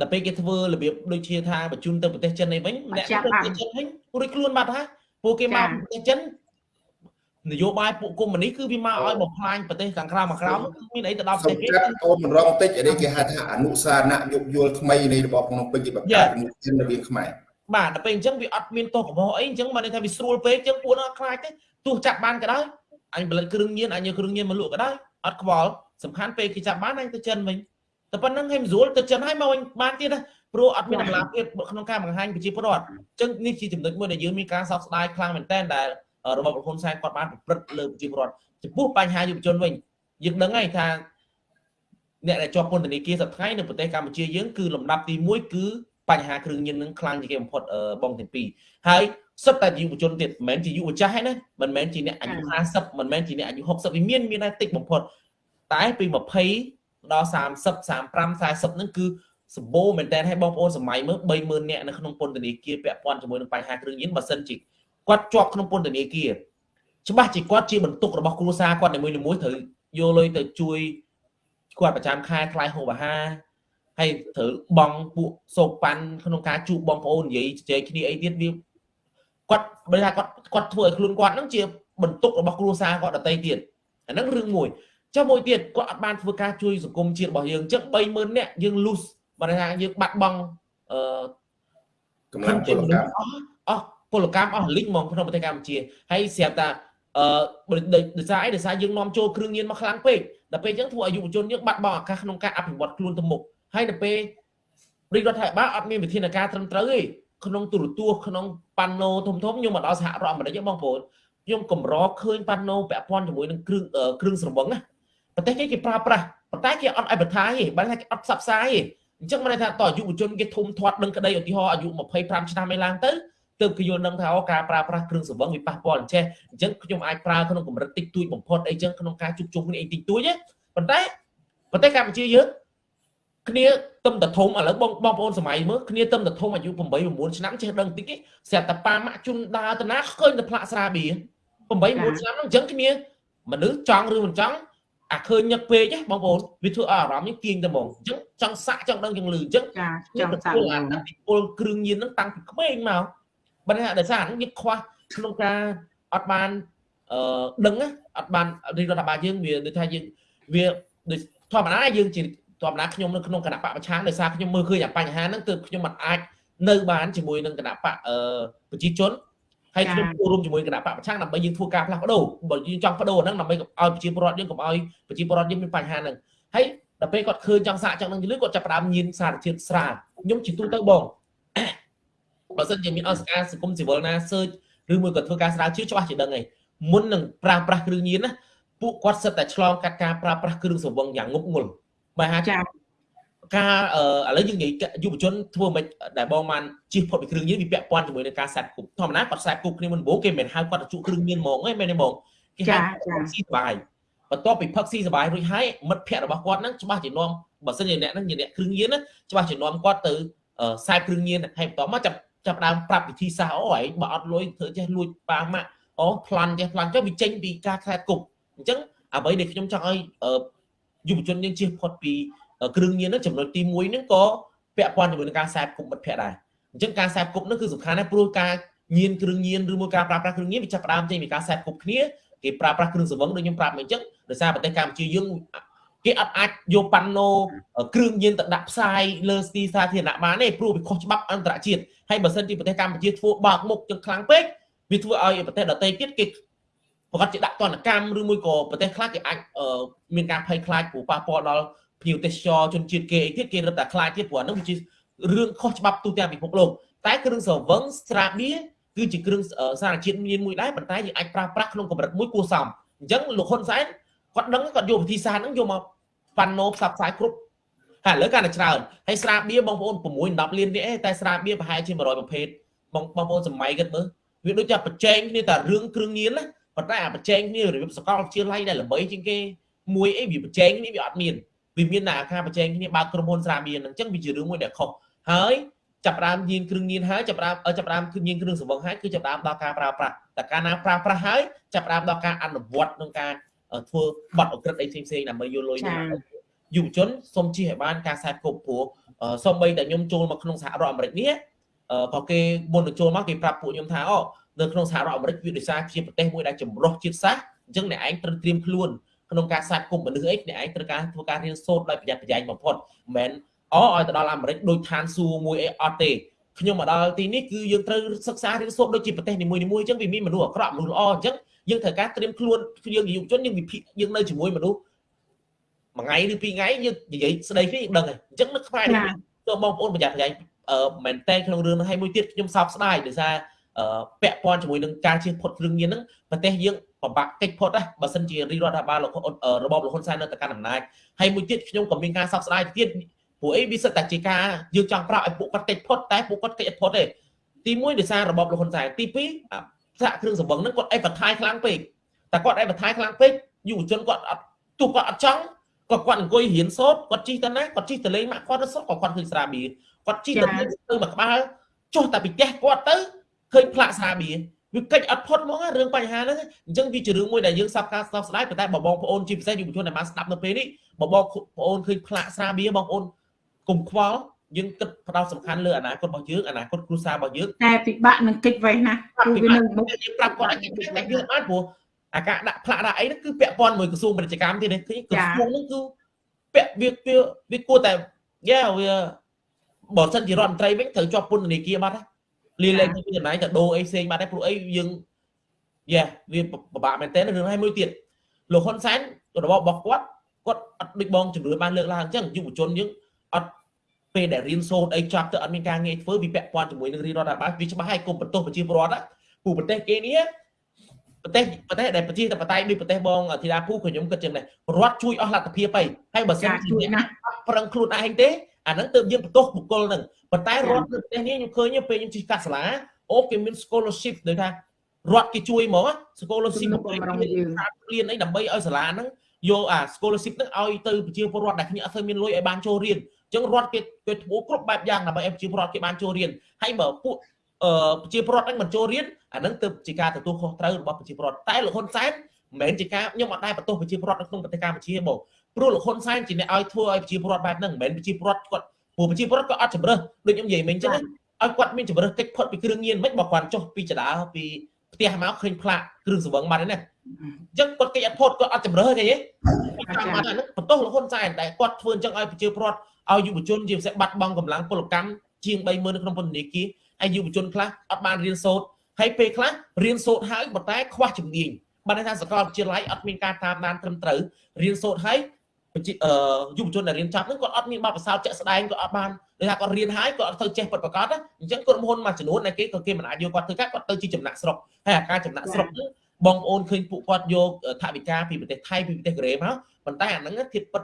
ដល់ពេលគេធ្វើរបៀបដូចជាថាបញ្ជូនទៅប្រទេសចិននេះវិញអ្នកប្រទេសចិនវិញរួចខ្លួនបាត់ហើយពួកគេមកប្រទេសចិននយោបាយពួកកុម្មុយនីគឺវាមកឲ្យបំផ្លាញប្រទេសខាងក្រៅមកក្រៅមានអីទៅដល់ប្រទេសគេអូនមិនរងតិចនេះគេហៅថាអនុសារណៈយោគយល់ថ្មីនៃរបបភ្នំពេញគេបង្កើតជំនឿរវាងខ្មែរបាទដល់ពេលអញ្ចឹងវាអត់មានទោសកំហុសអីអញ្ចឹងបានន័យថាវាស្រួលពេកអញ្ចឹងពួកនោះអត់ខ្លាចទេទោះចាប់បានក៏ដោយអញផលិតគ្រឿងញៀនអញយកគ្រឿងញៀនមកលក់ក៏ដោយអត់ខ្វល់សំខាន់ពេលគេចាប់បានអញទៅចិនវិញ តែប៉ុណ្្នឹងឲ្យមិនស្រួលទៅចិនឲ្យមកវិញបានទៀតណាព្រោះអត់មានតម្លាភាពក្នុងការបង្ហាញប្រជាពលរដ្ឋអញ្ចឹងនេះជាចំណុចមួយដែលយើងមានការសោកស្ដាយខ្លាំងមែនទែនដែលរបបហ៊ុនសែនគាត់បានប្រព្រឹត្តលើប្រជាពលរដ្ឋចំពោះបញ្ហាយុវជនវិញយើងដឹងហើយថាអ្នកដែលជាប់ពន្ធនាគារសប្តាហ៍នៅប្រទេសកម្ពុជាយើងគឺលំដាប់ទី1គឺបញ្ហាគ្រឿងញៀននឹងខ្លាំងជាងគេបំផុតបងទាំងពីរហើយសិតតែយុវជនទៀតមិនមែនជាយុវចាស់ទេណាមិនមែនជាអ្នកអាយុ50មិនមែនជាអ្នកអាយុ60វាមានមានតែតិចបំផុតតែពី20 ដល់30 35 40ហ្នឹងគឺសម្បូរមែនតើឲ្យបងប្អូនសម័យមើល30000នាក់នៅក្នុងពន្ធនាគារពាក់ព័ន្ធជាមួយនឹងបញ្ហាគ្រឿងញៀនបើសិនជាគាត់ជាប់ក្នុងពន្ធនាគារច្បាស់ជាគាត់ជាបន្ទុករបស់គ្រួសារគាត់នីមួយៗត្រូវយកលុយទៅជួយគាត់ប្រចាំខែថ្លៃហូបអាហារហើយត្រូវបងពួកសោកប៉ាន់ក្នុងការជួបបងប្អូននិយាយជជែកគ្នាអីទៀតវាគាត់បើថាគាត់គាត់ធ្វើឲ្យខ្លួនគាត់ហ្នឹងជាបន្ទុករបស់គ្រួសារគាត់ដទៃទៀតអាហ្នឹងរឿងមួយ ចុះមួយទៀតគាត់អត់បានធ្វើការជួយសង្គមជាតិរបស់យើងអញ្ចឹង30000នាក់យើង lose បើថាយើងបាត់បង់អឺកម្លាំងពលកម្មអស់ពលកម្មអស់លីកហ្មងក្នុងប្រទេសកម្ពុជាហើយស្រាប់តែអឺដោយសារអីដោយសារយើងនាំចូលគ្រឿងញៀនមកខ្លាំងពេកដល់ពេលអញ្ចឹងធ្វើឲ្យយុវជនយើងបាត់បង់ឱកាសក្នុងការអភិវឌ្ឍខ្លួនទៅមុខហើយដល់ពេលរាជរដ្ឋាភិបាលអត់មានវិធានការត្រឹមត្រូវទេក្នុងទូរទស្សន៍ក្នុងប៉ាណូធំធំខ្ញុំមកដល់សហរដ្ឋអាមេរិកបងប្អូនខ្ញុំកម្រឃើញប៉ាណូពាក់ព័ន្ធជាមួយនឹងគ្រឿងគ្រឿងស្រវឹងណា ប្រទេសគេគេប្រើប្រាស់ប៉ុន្តែគេអត់ឲ្យបន្ថយទេបើថាគេអត់ផ្សព្វផ្សាយទេអញ្ចឹងមិនថាតយុវជនគេធំធាត់ដឹងក្តីឧទាហរណ៍អាយុ25ឆ្នាំឯឡើងទៅទើបគេយល់ដឹងថាអូការប្រើប្រាស់គ្រឿងស្រវឹងវាប៉ះពាល់អញ្ចេះអញ្ចឹងខ្ញុំអាចប្រើក្នុងកម្រិតតិចតួចបំផុតអីចឹងក្នុងការជួបជុំគ្នាអីតិចតួចណាប៉ុន្តែប្រទេសកម្ពុជាយើងគ្នាទឹមតធំឥឡូវបងបងប្អូនសម័យមើលគ្នាទឹមតធំអាយុ8 9ឆ្នាំចេះដឹងតិចទេស្រាប់តែប៉ាម៉ាក់ជុនដើរទៅណាឃើញតែផ្លាកស្រាបៀ8 9ឆ្នាំហ្នឹងអញ្ចឹងគ្នាមនុស្សចង់ឬមិនចង់ អាឃើញញឹកពេកណាបងប្អូនវាធ្វើឲ្យអារម្មណ៍នេះទាញទៅហ្មងអញ្ចឹងចង់សាក់ចង់ដឹងចង់លឺអញ្ចឹងចាចង់សាក់អាពីពលគ្រឿងញៀនហ្នឹងតាំងពីក្មេងមកបើថាដោយសារហ្នឹងយើងខ្វះក្នុងការអត់បានអឺដឹងអត់បានរដ្ឋបាលយើងវាដូចថាយើងវាដូចធម្មតាយើងជាធម្មតាខ្ញុំនៅក្នុងគណៈបកប្រឆាំងដោយសារខ្ញុំមើលឃើញអាបញ្ហាហ្នឹងទើបខ្ញុំមិនអាចនៅបានជាមួយនឹងគណៈបកអឺប្រជាជន ហើយខ្ញុំចូលរួមជាមួយគណៈបកប្រឆាំងដើម្បីយើងធ្វើការផ្លាស់ប្ដូរបើយើងចង់បដូរហ្នឹងដើម្បីឲ្យប្រជាពលរដ្ឋយើងកុំឲ្យប្រជាពលរដ្ឋយើងមានបញ្ហាហ្នឹងហើយដល់ពេលគាត់ឃើញចង់សាកចង់នឹងលឺគាត់ចាប់ផ្ដើមញៀនសារជាតិស្រាលខ្ញុំជាទូទៅបងបើសិនជាមានអង្គការសង្គមស៊ីវិលណា search ឬមួយក៏ធ្វើការស្រាវជ្រាវច្បាស់ជាដឹងហើយមុននឹងប្រើប្រាស់គ្រឿងញៀនណាពួកគាត់សិតតែឆ្លងកាត់ការប្រើប្រាស់គ្រឿងសង្វឹងយ៉ាងងប់ងល់បើហាចា ការឥឡូវយើងនិយាយយុវជនធ្វើមិនដែលបងបានជិះផុតពីគ្រឿងញៀនវាពាក់ព័ន្ធជាមួយនឹងការសាត់គប់ធម្មតាគាត់សាត់គប់គ្នាមុនដំបូងគេមិនហៅគាត់ទៅជក់គ្រឿងញៀនហ្មងទេមែនទេហ្មងគេហៅស៊ីសបាយបន្ទាប់ពីផឹកស៊ីសបាយរួចហើយមិត្តភ័ក្តិរបស់គាត់ហ្នឹងច្បាស់ជានាំបើសិនជាអ្នកហ្នឹងជាអ្នកគ្រឿងញៀនណាច្បាស់ជានាំគាត់ទៅខ្សែគ្រឿងញៀនហើយបន្តមកចាប់ចាប់ដើមប្រាប់វិធីសាស្ត្រអូឯងបើអត់លុយធ្វើចេះលួចប៉ាម៉ាក់អូប្លន់ចេះប្លន់ចុះវាចេញពីការខ្សែគប់អញ្ចឹងអ្វីដែលខ្ញុំចង់ឲ្យយុវជនយើងជៀសផុតពី គ្រឿងញៀនហ្នឹងចំណុចទី1ហ្នឹងក៏ពាក់ព័ន្ធជាមួយនឹងការខ្សែគប់មិត្តភ័ក្តិដែរអញ្ចឹងការខ្សែគប់ហ្នឹងគឺសំខាន់ណាស់ព្រោះការញៀនគ្រឿងញៀនឬមួយការប្រើប្រាស់គ្រឿងញៀនវាចាប់ផ្ដើមចេញពីការខ្សែគប់គ្នាគេប្រើប្រាស់គ្រឿងសង្វឹងដូចខ្ញុំប្រាប់មកអញ្ចឹងដោយសារប្រទេសកម្ពុជាយើងគេអត់អាចយកប៉ាណូគ្រឿងញៀនទៅដាក់ផ្សាយលើទីសាធារណៈបានទេព្រោះវាខុសច្បាប់អន្តរជាតិហើយបើសិនជាប្រទេសកម្ពុជាធ្វើបើកមុខចឹងខ្លាំងពេកវាធ្វើឲ្យប្រទេសដទៃទៀតគេប្រកាសជាដាក់ទណ្ឌកម្មឬមួយក៏ប្រទេសខ្លះគេអាចមានការភ័យខ្លាចព្រោះប៉ះពាល់ដល់ ភ្ញៀវទេសចរជនជាតិគេអីទៀតគេរឹតតែខ្លាចទៀតព្រោះហ្នឹងវាជារឿងខុសច្បាប់ទូទាំងពិភពលោកតែគ្រឿងស្រវឹងស្រាបៀរគឺជាគ្រឿងសារជាតិមានមួយដែរប៉ុន្តែយើងអាចប្រើប្រាស់ក្នុងកម្រិតមួយគួរសមអញ្ចឹងលោកហ៊ុនសែនគាត់ដឹងគាត់យកវិធីសាស្ត្រហ្នឹងយកមកប៉ាណូផ្សព្វផ្សាយគ្រប់ហើយឥឡូវកាន់តែច្រើនហើយស្រាបៀបងប្អូន6 10លានទៀតឯងតែស្រាបៀប្រហែលជា100ប្រភេទបងបងប្អូនសម័យគិតមើលវាដូចជាប្រជែងគ្នាតែរឿងគ្រឿងញៀនណាប៉ុន្តែអាប្រជែងគ្នារបៀបសកលវិទ្យាល័យដែលល្បីជាងគេមួយអីវាប្រជែងគ្នាវាអត់មាន វាមានតែអាការប្រជែងគ្នាបើកក្រុមហ៊ុនស្រាបៀហ្នឹងអញ្ចឹងវាជារឿងមួយដែលខុសហើយចាប់ដើមញៀនគ្រឿងញៀនហើយចាប់ដើមចាប់ដើមគឺញៀនគ្រឿងសង្វឹងហើយគឺចាប់ដើមដល់ការប្រើប្រាស់តែកាលណាប្រើប្រាស់ហើយចាប់ដើមដល់ការអនុវត្តក្នុងការធ្វើបទអក្រិតអីផ្សេងផ្សេងដើម្បីយកលុយនេះយុវជនសូមជិះឲ្យបានការខ្សែគប់ព្រោះសូម្បីតែខ្ញុំចូលមកក្នុងសហរដ្ឋអាមេរិកនេះក៏គេមុននឹងចូលមកគេប្រាប់ពួកខ្ញុំថាអូនៅក្នុងសហរដ្ឋអាមេរិកវាដោយសារជាប្រទេសមួយដែលចម្រុះជាតិសាសន៍អញ្ចឹងអ្នកឯងត្រូវត្រៀមខ្លួន ក្នុងការសាច់គប់មនុស្សអីអ្នកឯងត្រូវការធ្វើការរៀនសូត្រដោយប្រយ័ត្នប្រយែងបំផុតមិនមែនអូឲ្យទៅដល់អាមេរិកដូចឋានសួគ៌មួយអីអត់ទេខ្ញុំមកដល់ទីនេះគឺយើងត្រូវសិក្សារៀនសូត្រដូចជាប្រទេសនីមួយៗអញ្ចឹងវាមានមនុស្សអាក្រក់មនុស្សល្អអញ្ចឹងយើងត្រូវការត្រៀមខ្លួនយើងយុវជនយើងវិភាគយើងនៅជាមួយមនុស្សមួយថ្ងៃឬពីរថ្ងៃយើងនិយាយស្ដីគ្នាយើងដឹងហើយអញ្ចឹងនៅខ្មែរទៅបងប្អូនប្រយ័ត្នប្រយែងអឺមែនតែក្នុងរឿងហ្នឹងហើយមួយទៀតខ្ញុំសោកស្ដាយដោយសារពាក់ព័ន្ធជាមួយនឹងការជៀសផុតគ្រឿងញៀនហ្នឹងប្រទេសយើង ពិបាកកិច្ចផុតណាបើសិនជារាជរដ្ឋាភិបាលរបបលហ៊ុនសែននៅតែកាន់អំណាចហើយមួយទៀតខ្ញុំក៏មានការសោកស្ដាយទៀតព្រោះអីវាសិតតែជាការយើងចង់ប្រាប់ឲ្យពួកគាត់កិច្ចផុតតែពួកគាត់កិច្ចអត់ផុតទេទី1ដោយសាររបបលហ៊ុនសែនទី2សហគ្រឿងសម្បឹងហ្នឹងគាត់អេបថាយខ្លាំងពេកតែគាត់អេបថាយខ្លាំងពេកយុវជនគាត់អត់ទោះគាត់អត់ចង់គាត់គាត់អង្គុយរៀនសូត្រគាត់ជិះទៅណាគាត់ជិះទៅលេងម៉ាក់គាត់ទៅសូត្រក៏គាត់ឃើញស្រាបៀរគាត់ជិះទៅទៅមួយក្បាលចុះតែពីផ្ទះគាត់ទៅឃើញផ្លាកស្រាបៀរ វាកិច្ចអត់ផុតហ្មងរឿងបញ្ហាហ្នឹងអញ្ចឹងវាជារឿងមួយដែលយើងសັບការសោកស្ដាយប៉ុន្តែបងប្អូនជាពិសេសយុវជនដែលបានស្ដាប់នៅពេលនេះបងប្អូនឃើញផ្លាកស្រាបៀរបងប្អូនកុំខ្វល់យើងគិតផ្ដោតសំខាន់លើអនាគតរបស់យើងអនាគតគ្រួសាររបស់យើងតែពិបាកនឹងកិច្ចវេះណាព្រោះវានៅមុខយើងប្រាប់គាត់ឲ្យកិច្ចវេះតែយើងអត់ព្រោះអាការដាក់ផ្លាកដាក់អីហ្នឹងគឺពាក់ព័ន្ធមួយក្រសួងពាណិជ្ជកម្មទៀតនេះគឺក្រសួងហ្នឹងគឺពាក់វាវាគួរតែយ៉ាវាបើសិនជារដ្ឋមន្ត្រីវិញត្រូវជាប់ពន្ធនាគារបាត់ហើយ លាលែងពីចំណាយទៅដូរអីផ្សេងបាត់ហើយព្រោះអីយើងយ៉ាវាពិបាកមែនតើរឿងហើយមួយទៀតលោកហ៊ុនសែនរបបរបស់គាត់គាត់អត់ដូចបងជំរឿនបានលើកឡើងអញ្ចឹងយុវជនយើងអត់ពេលដែលរៀនសូត្រអីចប់ទៅអត់មានការងារធ្វើវាពាក់ព័ន្ធជាមួយនឹងរាជរដ្ឋាភិបាលវាច្បាស់ហើយកុំបន្ទោសប្រជាពលរដ្ឋពូប្រទេសគេនេះប្រទេសប្រទេសដែលប្រជាធិបតេយ្យដូចប្រទេសបងធីតាភូខ្ញុំគិតចឹងដែររដ្ឋជួយអស់លទ្ធភាពហើយហើយបើសិនជាអ្នកប្រឹងខ្លួនឯងទេអាហ្នឹងទើបយើងបន្ទោសបុគ្គលហ្នឹង ប៉ុន្តែរដ្ឋនៅប្រទេសនេះខ្ញុំឃើញពេលខ្ញុំជិះកាត់សាលាអូគេមាន scholarship ដូចថារដ្ឋគេជួយមក scholarship របស់យើងរៀនអីដើម្បីឲ្យសាលាហ្នឹងយកអា scholarship ហ្នឹងឲ្យទៅប្រជាពលរដ្ឋដែលគ្នាអត់សូវមានលុយឲ្យបានចូលរៀនអញ្ចឹងរដ្ឋគេគេធ្វើគ្រប់បែបយ៉ាងដើម្បីឲ្យប្រជាពលរដ្ឋគេបានចូលរៀនហើយបើពួកអឺប្រជាពលរដ្ឋហ្នឹងមិនចូលរៀនអាហ្នឹងទើបជាការទទួលខុសត្រូវរបស់ប្រជាពលរដ្ឋតែលោកហ៊ុនសែនមិនមែនជាការខ្ញុំអត់ដែរបន្ទោសប្រជាពលរដ្ឋនៅក្នុងប្រទេសកម្ពុជាបងព្រោះលោកហ៊ុនសែនជាអ្នកឲ្យធ្វើឲ្យប្រជាពលរដ្ឋបែបហ្នឹងមិនមែនប្រជាពលរដ្ឋគាត់ ព្រោះប្រជាពលរដ្ឋក៏អត់ជំរើសដូចខ្ញុំនិយាយមិញអញ្ចឹងឲ្យគាត់មានជំរើសកិច្ចផុតពីគ្រឿងញៀនមិនបើគាត់ចុះពីចដាពីផ្ទះមកឃើញផ្លាកគ្រឿងសង្វឹងបាត់ហើយណាអញ្ចឹងគាត់កិច្ចអត់ផុតគាត់អត់ជំរើសទេចាំបាត់ហ្នឹងបន្ទោសលោកហ៊ុនសែនតែគាត់ធ្វើអញ្ចឹងឲ្យប្រជាពលរដ្ឋឲ្យយុវជនជាពិសេសបាត់បង់កម្លាំងពលកម្មជាង30000នៅក្នុងពន្ធនាគារហើយយុវជនខ្លះអត់បានរៀនសូត្រហើយពេលខ្លះរៀនសូត្រហើយប៉ុន្តែខ្វះជំនាញបានថាសាកលវិទ្យាល័យអត់មានការតាមដានត្រឹមត្រូវរៀនសូត្រហើយបអឺ យុវជនដែលរៀនចប់ហ្នឹងគាត់អត់មានបទពិសោធន៍ជាក់ស្ដែងគាត់អត់បានដូចថាគាត់រៀនហើយគាត់អត់ទៅចេះពិតប្រាកដអញ្ចឹងក្រុមហ៊ុនមួយចំនួនដែលគេក៏គេមិនអាចយកគាត់ធ្វើការគាត់ទៅជាចំណាក់ស្រុកហើយអាការចំណាក់ស្រុកហ្នឹងបងប្អូនឃើញពួកគាត់យកថវិកាពីប្រទេសថៃពីប្រទេសកូរ៉េមកប៉ុន្តែអាហ្នឹងធៀបពិត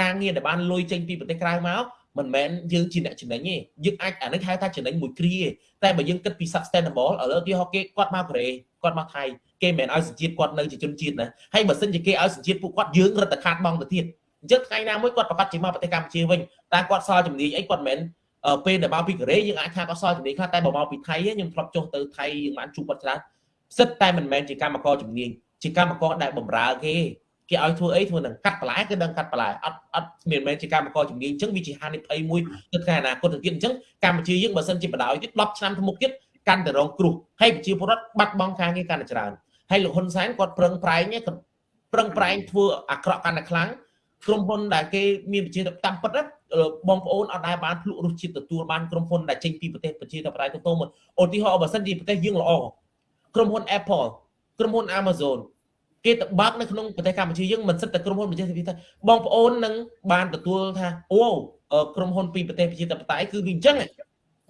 ការងារដែលបានលុយចេញពីប្រទេសក្រៅមកមិនមែនយើងជាអ្នកចំណេញទេយើងអាចអានេះហៅថាចំណេញមួយគ្រាតែបើយើងគិតពី sustainable ឥឡូវទីហោគេគាត់មកកូរ៉េគាត់មកថៃ គេមិនមែនឲ្យសញ្ជាតិគាត់នៅជាជនជាតិណាហើយបើសិនជាគេឲ្យសញ្ជាតិពួកគាត់យើងរត់តែខាតបងទៅទៀតអញ្ចឹងថ្ងៃណាមួយគាត់ប្រកាសជាមកប្រទេសកម្ពុជាវិញតែគាត់សល់ជំនាញអីគាត់មិនមែនពេលដែលមកពីកូរ៉េយើងអាចថាគាត់សល់ជំនាញខ្លះតែបើមកពីថៃខ្ញុំធ្លាប់ចុះទៅថៃយើងបានជួបគាត់ច្រើនសិតតែមិនមែនជាកម្មករជំនាញជាកម្មករដែលបម្រើគេគេឲ្យធ្វើអីធ្វើនឹងកាត់បន្លែគឺដឹងកាត់បន្លែអត់អត់មានមែនជាកម្មករជំនាញអញ្ចឹងវាជាហានិភ័យមួយទៅថ្ងៃអនាគតទៅទៀតអញ្ចឹងកម្ពុជាយើងបើសិនជាបដ ாய் ទៀត10ឆ្នាំទៅមុខទៀតកាន់តែរងគ្រោះហើយប្រជាពលរដ្ឋបាត់បង់ការងារកាន់តែច្រើន ហើយលោកហ៊ុនសែនគាត់ប្រឹងប្រែងប្រឹងប្រែងធ្វើអាក្រក់កាន់តែខ្លាំងក្រុមហ៊ុនដែលគេមានប្រជាធិបតេយ្យពិតបងប្អូនអត់ដែលបានភ្លក់រសជាតិទទួលបានក្រុមហ៊ុនដែលចេញពីប្រទេសប្រជាធិបតេយ្យទៅទៅមកឧទាហរណ៍បើសិនជាប្រទេសយើងល្អក្រុមហ៊ុន Apple ក្រុមហ៊ុន Amazon គេទៅបើកនៅក្នុងប្រទេសកម្ពុជាយើងមិនសិតតែក្រុមហ៊ុនប្រជាធិបតេយ្យថាបងប្អូននឹងបានទទួលថាអូក្រុមហ៊ុនពីប្រទេសប្រជាធិបតេយ្យគឺវាអញ្ចឹង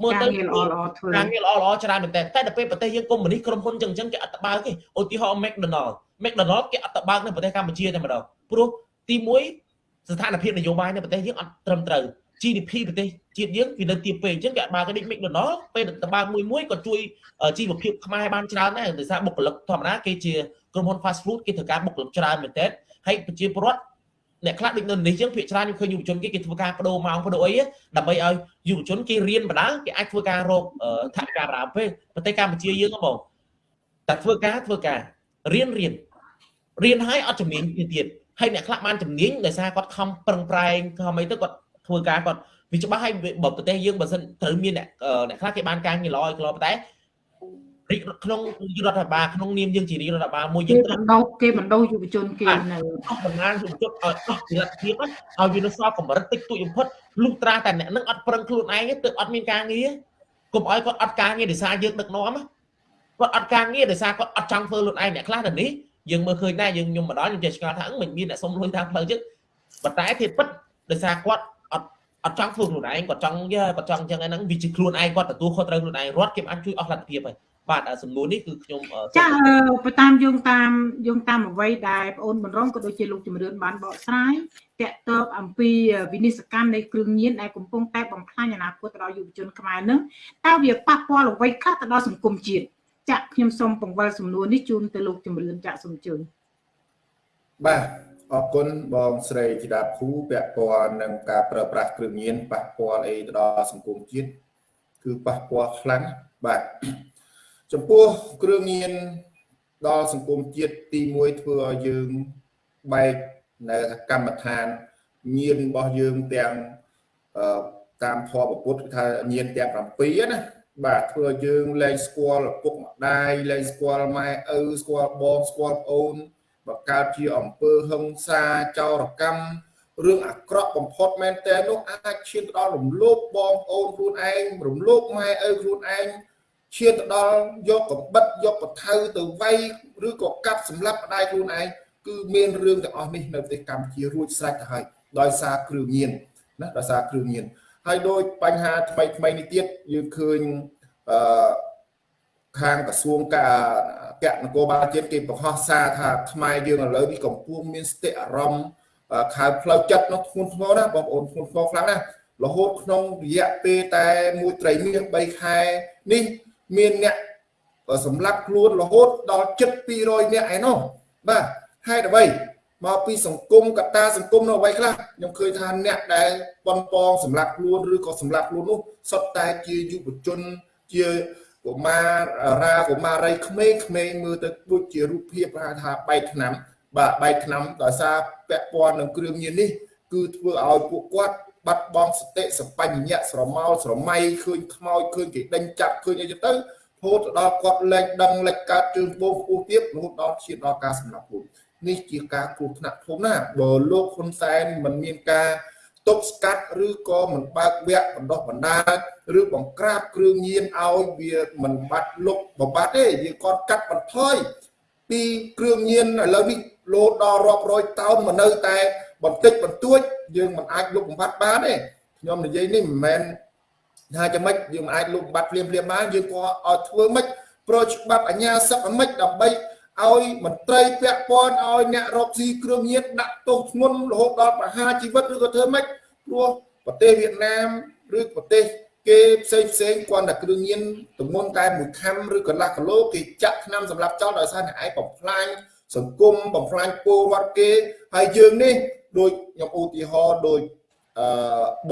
មើលទៅការងារល្អល្អធ្វើការងារល្អល្អច្រើនមែនតើតែដល់ពេលប្រទេសយើងកុំមុនីក្រុមហ៊ុនចឹងចឹងគេអត់តបើកទេឧទាហរណ៍ McDonald McDonald គេអត់តបើកនៅប្រទេសកម្ពុជាតែម្ដងព្រោះទី1ស្ថានភាពនយោបាយនៅប្រទេសយើងអត់ត្រឹមត្រូវ GDP ប្រទេសជាតិយើងវានៅទាបពេកអញ្ចឹងគេអត់បើកដូច McDonald ពេលតបើកមួយមួយក៏ជួយជីវភាពខ្មែរបានច្រើនដែរដោយសារបុគ្គលិកធម្មតាគេជាក្រុមហ៊ុន fast food គេត្រូវការបុគ្គលិកច្រើនមែនទែនហើយប្រជាពលរដ្ឋ អ្នកខ្លះដូចនៅនេះចឹងភាគច្រើនខ្ញុំឃើញយុវជនគេគេធ្វើការបដូរម៉ោងបដូរអីដើម្បីឲ្យយុវជនគេរៀនបណ្ដាគេអាចធ្វើការរកថវិកាប្រាំពេលប្រទេសកម្ពុជាយើងហ៎បងតែធ្វើការធ្វើការរៀនរៀនរៀនឲ្យអត់ជំនាញទៀតហើយអ្នកខ្លះបានជំនាញដោយសារគាត់ខំប្រឹងប្រែងខំអីទៅគាត់ធ្វើការគាត់វាច្បាស់ហើយបើប្រទេសយើងបើសិនត្រូវមានអ្នកអ្នកខ្លះគេបានការងារល្អឲ្យខ្លតែ រាជក្នុងរដ្ឋបាលក្នុងនាមយើងជារាជរដ្ឋបាលមួយយើងត្រូវដោគេបណ្ដោយុវជនគេនៅអស់បណ្ដាយុវជនឲ្យអស់ពីរដ្ឋភាពឲ្យវានៅសល់កម្រិតតិចតួចបំផុតលុះត្រាតែអ្នកនឹងអត់ប្រឹងខ្លួនឯងទៅអត់មានការងារកុំឲ្យគាត់អត់ការងារដោយសារយើងដឹកនាំគាត់អត់ការងារដោយសារគាត់អត់ចង់ធ្វើខ្លួនឯងអ្នកខ្លះនៅនេះយើងមើលឃើញដែរយើងខ្ញុំម្ដងខ្ញុំចេះឆ្ងល់ថាមិនមានអ្នកសុំលុយតាមផ្លូវចឹងប៉ុន្តែធៀបពិតដោយសារគាត់អត់អត់ចង់ធ្វើខ្លួនឯងគាត់ចង់គាត់ចង់អញ្ចឹងហ្នឹងវាជាខ្លួនឯងគាត់ទទួលខុសត្រូវខ្លួនឯងរត់គេអាចជួយអស់លទ្ធភាពហើយ បាទសំណួរនេះគឺខ្ញុំចាបើតាមយោងតាមយោងតាមអ្វីដែលបងអូនបណ្រងក៏ដូចជាលោកជំរឿនបានបកស្រាយតកតបអំពីវិនិស្សកម្មនៃគ្រឿងញៀនដែលកំពុងតែបំផ្លាញអនាគតទៅដល់យុវជនខ្មែរនឹងតើវាប៉ះពាល់អ្វីខ្លះទៅដល់សង្គមជាតិចាក់ខ្ញុំសូមពង្វល់សំណួរនេះជូនទៅលោកជំរឿនចាក់សូមជឿនបាទអរគុណបងស្រីធីតាភូពាក់ព័ន្ធនឹងការប្រើប្រាស់គ្រឿងញៀនប៉ះពាល់អីទៅដល់សង្គមជាតិគឺប៉ះពាល់ខ្លាំងបាទ ចំពោះគ្រឿងញៀនដល់សង្គមជាតិទី1ធ្វើឲ្យយើងបែកនៅកម្មដ្ឋានញៀនរបស់យើងទាំងតាមធម៌ពុទ្ធថាញៀនទាំង7ណាបាទធ្វើឲ្យយើងលែងស្គាល់ឪពុកម្ដាយលែងស្គាល់ម៉ែឪស្គាល់បងស្គាល់ប្អូនបើកើតជាអំពើហិង្សាចោរកម្មរឿងអាក្រក់បំផុតមែនតើនោះអាចឈានទៅដល់រំលោភបងប្អូនខ្លួនឯងរំលោភម៉ែឪខ្លួនឯង ឈានទៅដល់យកកបិតយកកថៅទៅវាយឬក៏កាប់សម្លាប់ម្ដាយខ្លួនឯងគឺមានរឿងទាំងអស់នេះនៅប្រទេសកម្ពុជារួចស្រេចទៅហើយដោយសារគ្រឿងញៀនណាដោយសារគ្រឿងញៀនហើយដោយបញ្ហាថ្មីថ្មីនេះទៀតយើងឃើញអឺខាងក្រសួងការកៈនគរបាលជាតិគេបង្ហោះសារថាខ្មែរយើងឥឡូវនេះកំពុងមានស្តិអារម្មណ៍ខៅផ្លូវចិត្តនោះធ្ងន់ធ្ងរណាបងប្អូនធ្ងន់ធ្ងរខ្លាំងណារហូតក្នុងរយៈពេលតែមួយត្រីមាស3ខែនេះ មានអ្នកសម្លាប់ខ្លួនរហូតដល់ជិត200នាក់ឯណោះបាទហេតុអ្វីមកពីសង្គមកត្តាសង្គមនៅអ្វីខ្លះខ្ញុំឃើញថាអ្នកដែលប៉ុនប៉ងសម្លាប់ខ្លួនឬក៏សម្លាប់ខ្លួននោះសុទ្ធតែជាយុវជនជាកុមារាកុមារីក្មេងៗមើលទៅដូចជារូបភាពថាបែកឆ្នាំបាទបែកឆ្នាំដោយសារពាក់ព័ន្ធនឹងគ្រឿងញៀននេះគឺធ្វើឲ្យពួកគាត់ បាត់បង់សតិសបញ្ញៈស្រមោលស្រមៃឃើញខ្មោចឃើញគេដេញចាប់ឃើញអីទៅរហូតដល់គាត់លែងដឹងលេចកើតជើងពោះខ្ពស់ទៀតរហូតដល់ឈានដល់ការសម្លាប់ខ្លួននេះជាការគ្រោះថ្នាក់ធំណាស់បើលោកហ៊ុនសែនមិនមានការទប់ស្កាត់ឬក៏មិនបើកវគ្គបណ្ដោះបណ្ដាលឬបង្ក្រាបគ្រឿងញៀនឲ្យវាមិនបាត់លុបបបាត់ទេវាគាត់កាត់បន្ថយពីគ្រឿងញៀនឥឡូវនេះលោតដល់រាប់រយតោនមកនៅតែបន្តិចបន្តួច យើងមិនអាចលុបបំផាត់បានទេខ្ញុំនិយាយនេះមិនមែនថាចាំម៉េចយើងមិនអាចលុបបំផាត់ភ្លាមភ្លាមបានយើងក៏ឲ្យធ្វើម៉េចប្រច្បាប់អាជ្ញាសឹកម៉េចដើម្បីឲ្យមន្ត្រីពាក់ព័ន្ធឲ្យអ្នករកស៊ីគ្រឿងញៀនដាក់ទោសធ្ងន់រហូតដល់ប្រហារជីវិតឬក៏ធ្វើម៉េចព្រោះប្រទេសវៀតណាមឬប្រទេសគេផ្សេងផ្សេងគាត់តែគ្រឿងញៀនទម្ងន់តែមួយខាំឬកន្លះគីឡូគេចាក់ថ្នាំសម្រាប់ចោលដោយសារអ្នកឯងបំផ្លាញសង្គមបំផ្លាញពលរដ្ឋគេហើយយើងនេះ ដូចខ្ញុំឧទាហរណ៍ដូចអឺ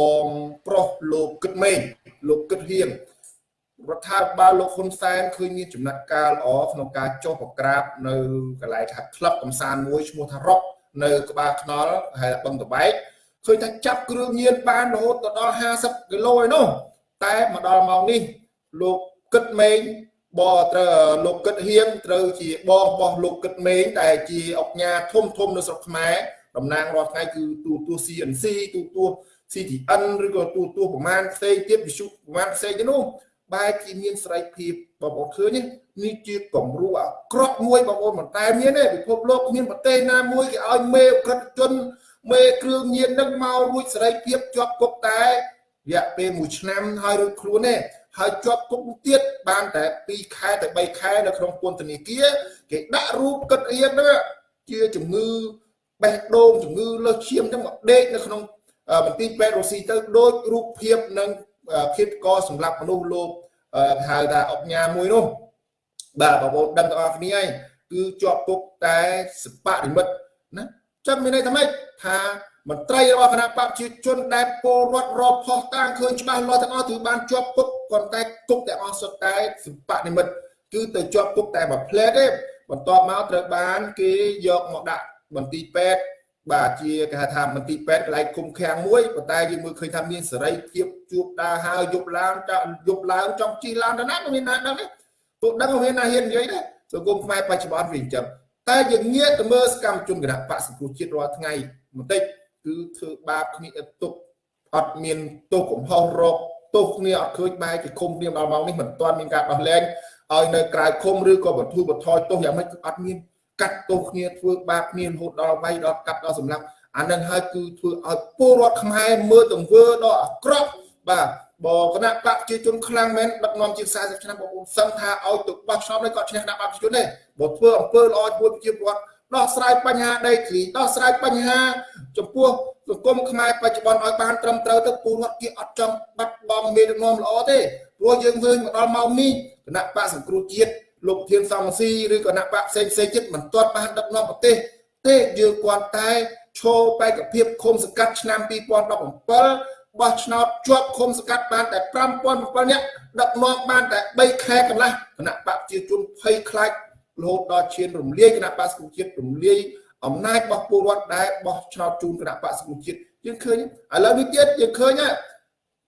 បងប្រុសលោកគិតមេងលោកគិតហៀងរដ្ឋាភិបាលលោកហ៊ុនសែនឃើញមានចំណាត់ការល្អក្នុងការចុះប្រក្រាបនៅកន្លែងថាក្លឹបកំសាន្តមួយឈ្មោះថារ៉ុកនៅក្បាលខ្នល់ហើយបឹងតបែកឃើញថាចាប់គ្រឿងញៀនបានរហូតដល់50គីឡូឯនោះតែមកដល់ម៉ោងនេះលោកគិតមេងបត្រូវលោកគិតហៀងត្រូវជាបងរបស់លោកគិតមេងតែជាអុកញ៉ាធំធំនៅស្រុកខ្មែរ តំណាងរាល់ថ្ងៃគឺទូទួ CNC ទូទួ CTN ឬក៏ទូទួប្រមាណផ្សេងទៀតវិសុប្រមាណផ្សេងទៀតនោះបែរជាមានសេរីភាពបងប្អូនឃើញនេះជាគំរូអាក្រក់មួយបងប្អូនមិនតែមានទេពិភពលោកគ្មានប្រទេសណាមួយគេឲ្យមេក្រិតជនមេគ្រឿងញៀននឹងមករួចសេរីភាពជាប់គុកតែរយៈពេល1ឆ្នាំហើយរួចខ្លួនទេហើយជាប់គុកទៀតបានតែ2ខែទៅ3ខែនៅក្នុងពន្ធនាគារគេដាក់រូបកិតអៀនហ្នឹងជាជំងឺ បេះដូងជំងឺលើសឈាមចឹងមកដេកនៅក្នុងមន្ទីរពេទ្យរុស្ស៊ីទៅដូចរូបភាពនឹងភាពកសម្រាប់មនុស្សលោកហៅថាអុកញ៉ាមួយនោះបាទបងប្អូនដឹងទាំងអស់គ្នាហើយគឺជាប់គុកតែសបនិមិត្តណាចាំមានន័យថាម៉េចថាមន្ត្រីរបស់គណៈបព្វជិជនដែលពលរដ្ឋរកផុសតាមឃើញច្បាស់លាស់ទាំងអស់គឺបានជាប់គុកប៉ុន្តែគុកទាំងអស់សុទ្ធតែសបនិមិត្តគឺទៅជាប់គុកតែមួយផ្លែទេបន្ទាប់មកត្រូវបានគេយកមកដាក់ មន្ទីរពេទ្យបាទជាគេហៅថាមន្ទីរពេទ្យកន្លែងគុំខាំងមួយប៉ុន្តែយើងមើលឃើញថាមានសេរីភាពជួបដើរហើរយប់ឡើងចង់យប់ឡើងចង់ជិះឡើងទៅណាមិនមានណាដឹងទេពួកដឹងមានណាហ៊ាននិយាយទេសង្គមខ្មែរបច្ចុប្បន្នវាអញ្ចឹងតែយើងងាកទៅមើលសកម្មជនគណៈបកសង្គ្រោះជាតិរាល់ថ្ងៃបន្តិចគឺធ្វើបាបគ្នាទុកអត់មានទោសកំហុសរកទោសគ្នាអត់ឃើញបែរជាឃុំគ្នាដល់ម៉ោងនេះមិនទាន់មានការដោះលែងឲ្យនៅក្រៅឃុំឬក៏បន្ធូរបន្ថយទោសយ៉ាងម៉េចគឺអត់មាន កាត់ទោសគ្នាធ្វើបាបគ្នារហូតដល់វាយដល់កាត់ដល់សម្លាប់អានឹងហើយគឺធ្វើឲ្យពលរដ្ឋខ្មែរមើលទង្វើដ៏អាក្រក់បាទបើគណៈបកប្រជាជនខ្លាំងមែនដឹកនាំជាង40ឆ្នាំបងប្អូនសឹងថាឲ្យទៅបោះឆ្នោតនេះគាត់ឈ្នះគណៈបកប្រជាជនទេបើធ្វើអំពើល្អជាមួយប្រជាពលរដ្ឋដោះស្រាយបញ្ហាដីធ្លីដោះស្រាយបញ្ហា ចំពោះសង្គមខ្មែរបច្ចុប្បន្នឲ្យបានត្រឹមត្រូវទៅពលរដ្ឋគេអត់ចង់បាត់បង់មេដឹកនាំល្អទេព្រោះយើងឃើញមកដល់ម៉ោងនេះគណៈបកសង្គ្រោះជាតិ លោកធានសំស៊ីឬគណៈបកផ្សេងផ្សេងទៀតមិនទាន់បានដឹកនាំប្រទេសទេយើងគាត់តែឈោបេក្ខភាពឃុំសង្កាត់ឆ្នាំ2017បោះឆ្នោតជាប់ឃុំសង្កាត់បានតែ5007នាក់ដឹកនាំបានតែ3ខែកន្លះគណៈបកប្រជាជនភ័យខ្លាចរហូតដល់ឈានរំលាយគណៈបកសង្គមជាតិរំលាយអំណាចរបស់ពលរដ្ឋដែលបោះឆ្នោតជូនគណៈបកសង្គមជាតិយើងឃើញឥឡូវនេះទៀតយើងឃើញហើយ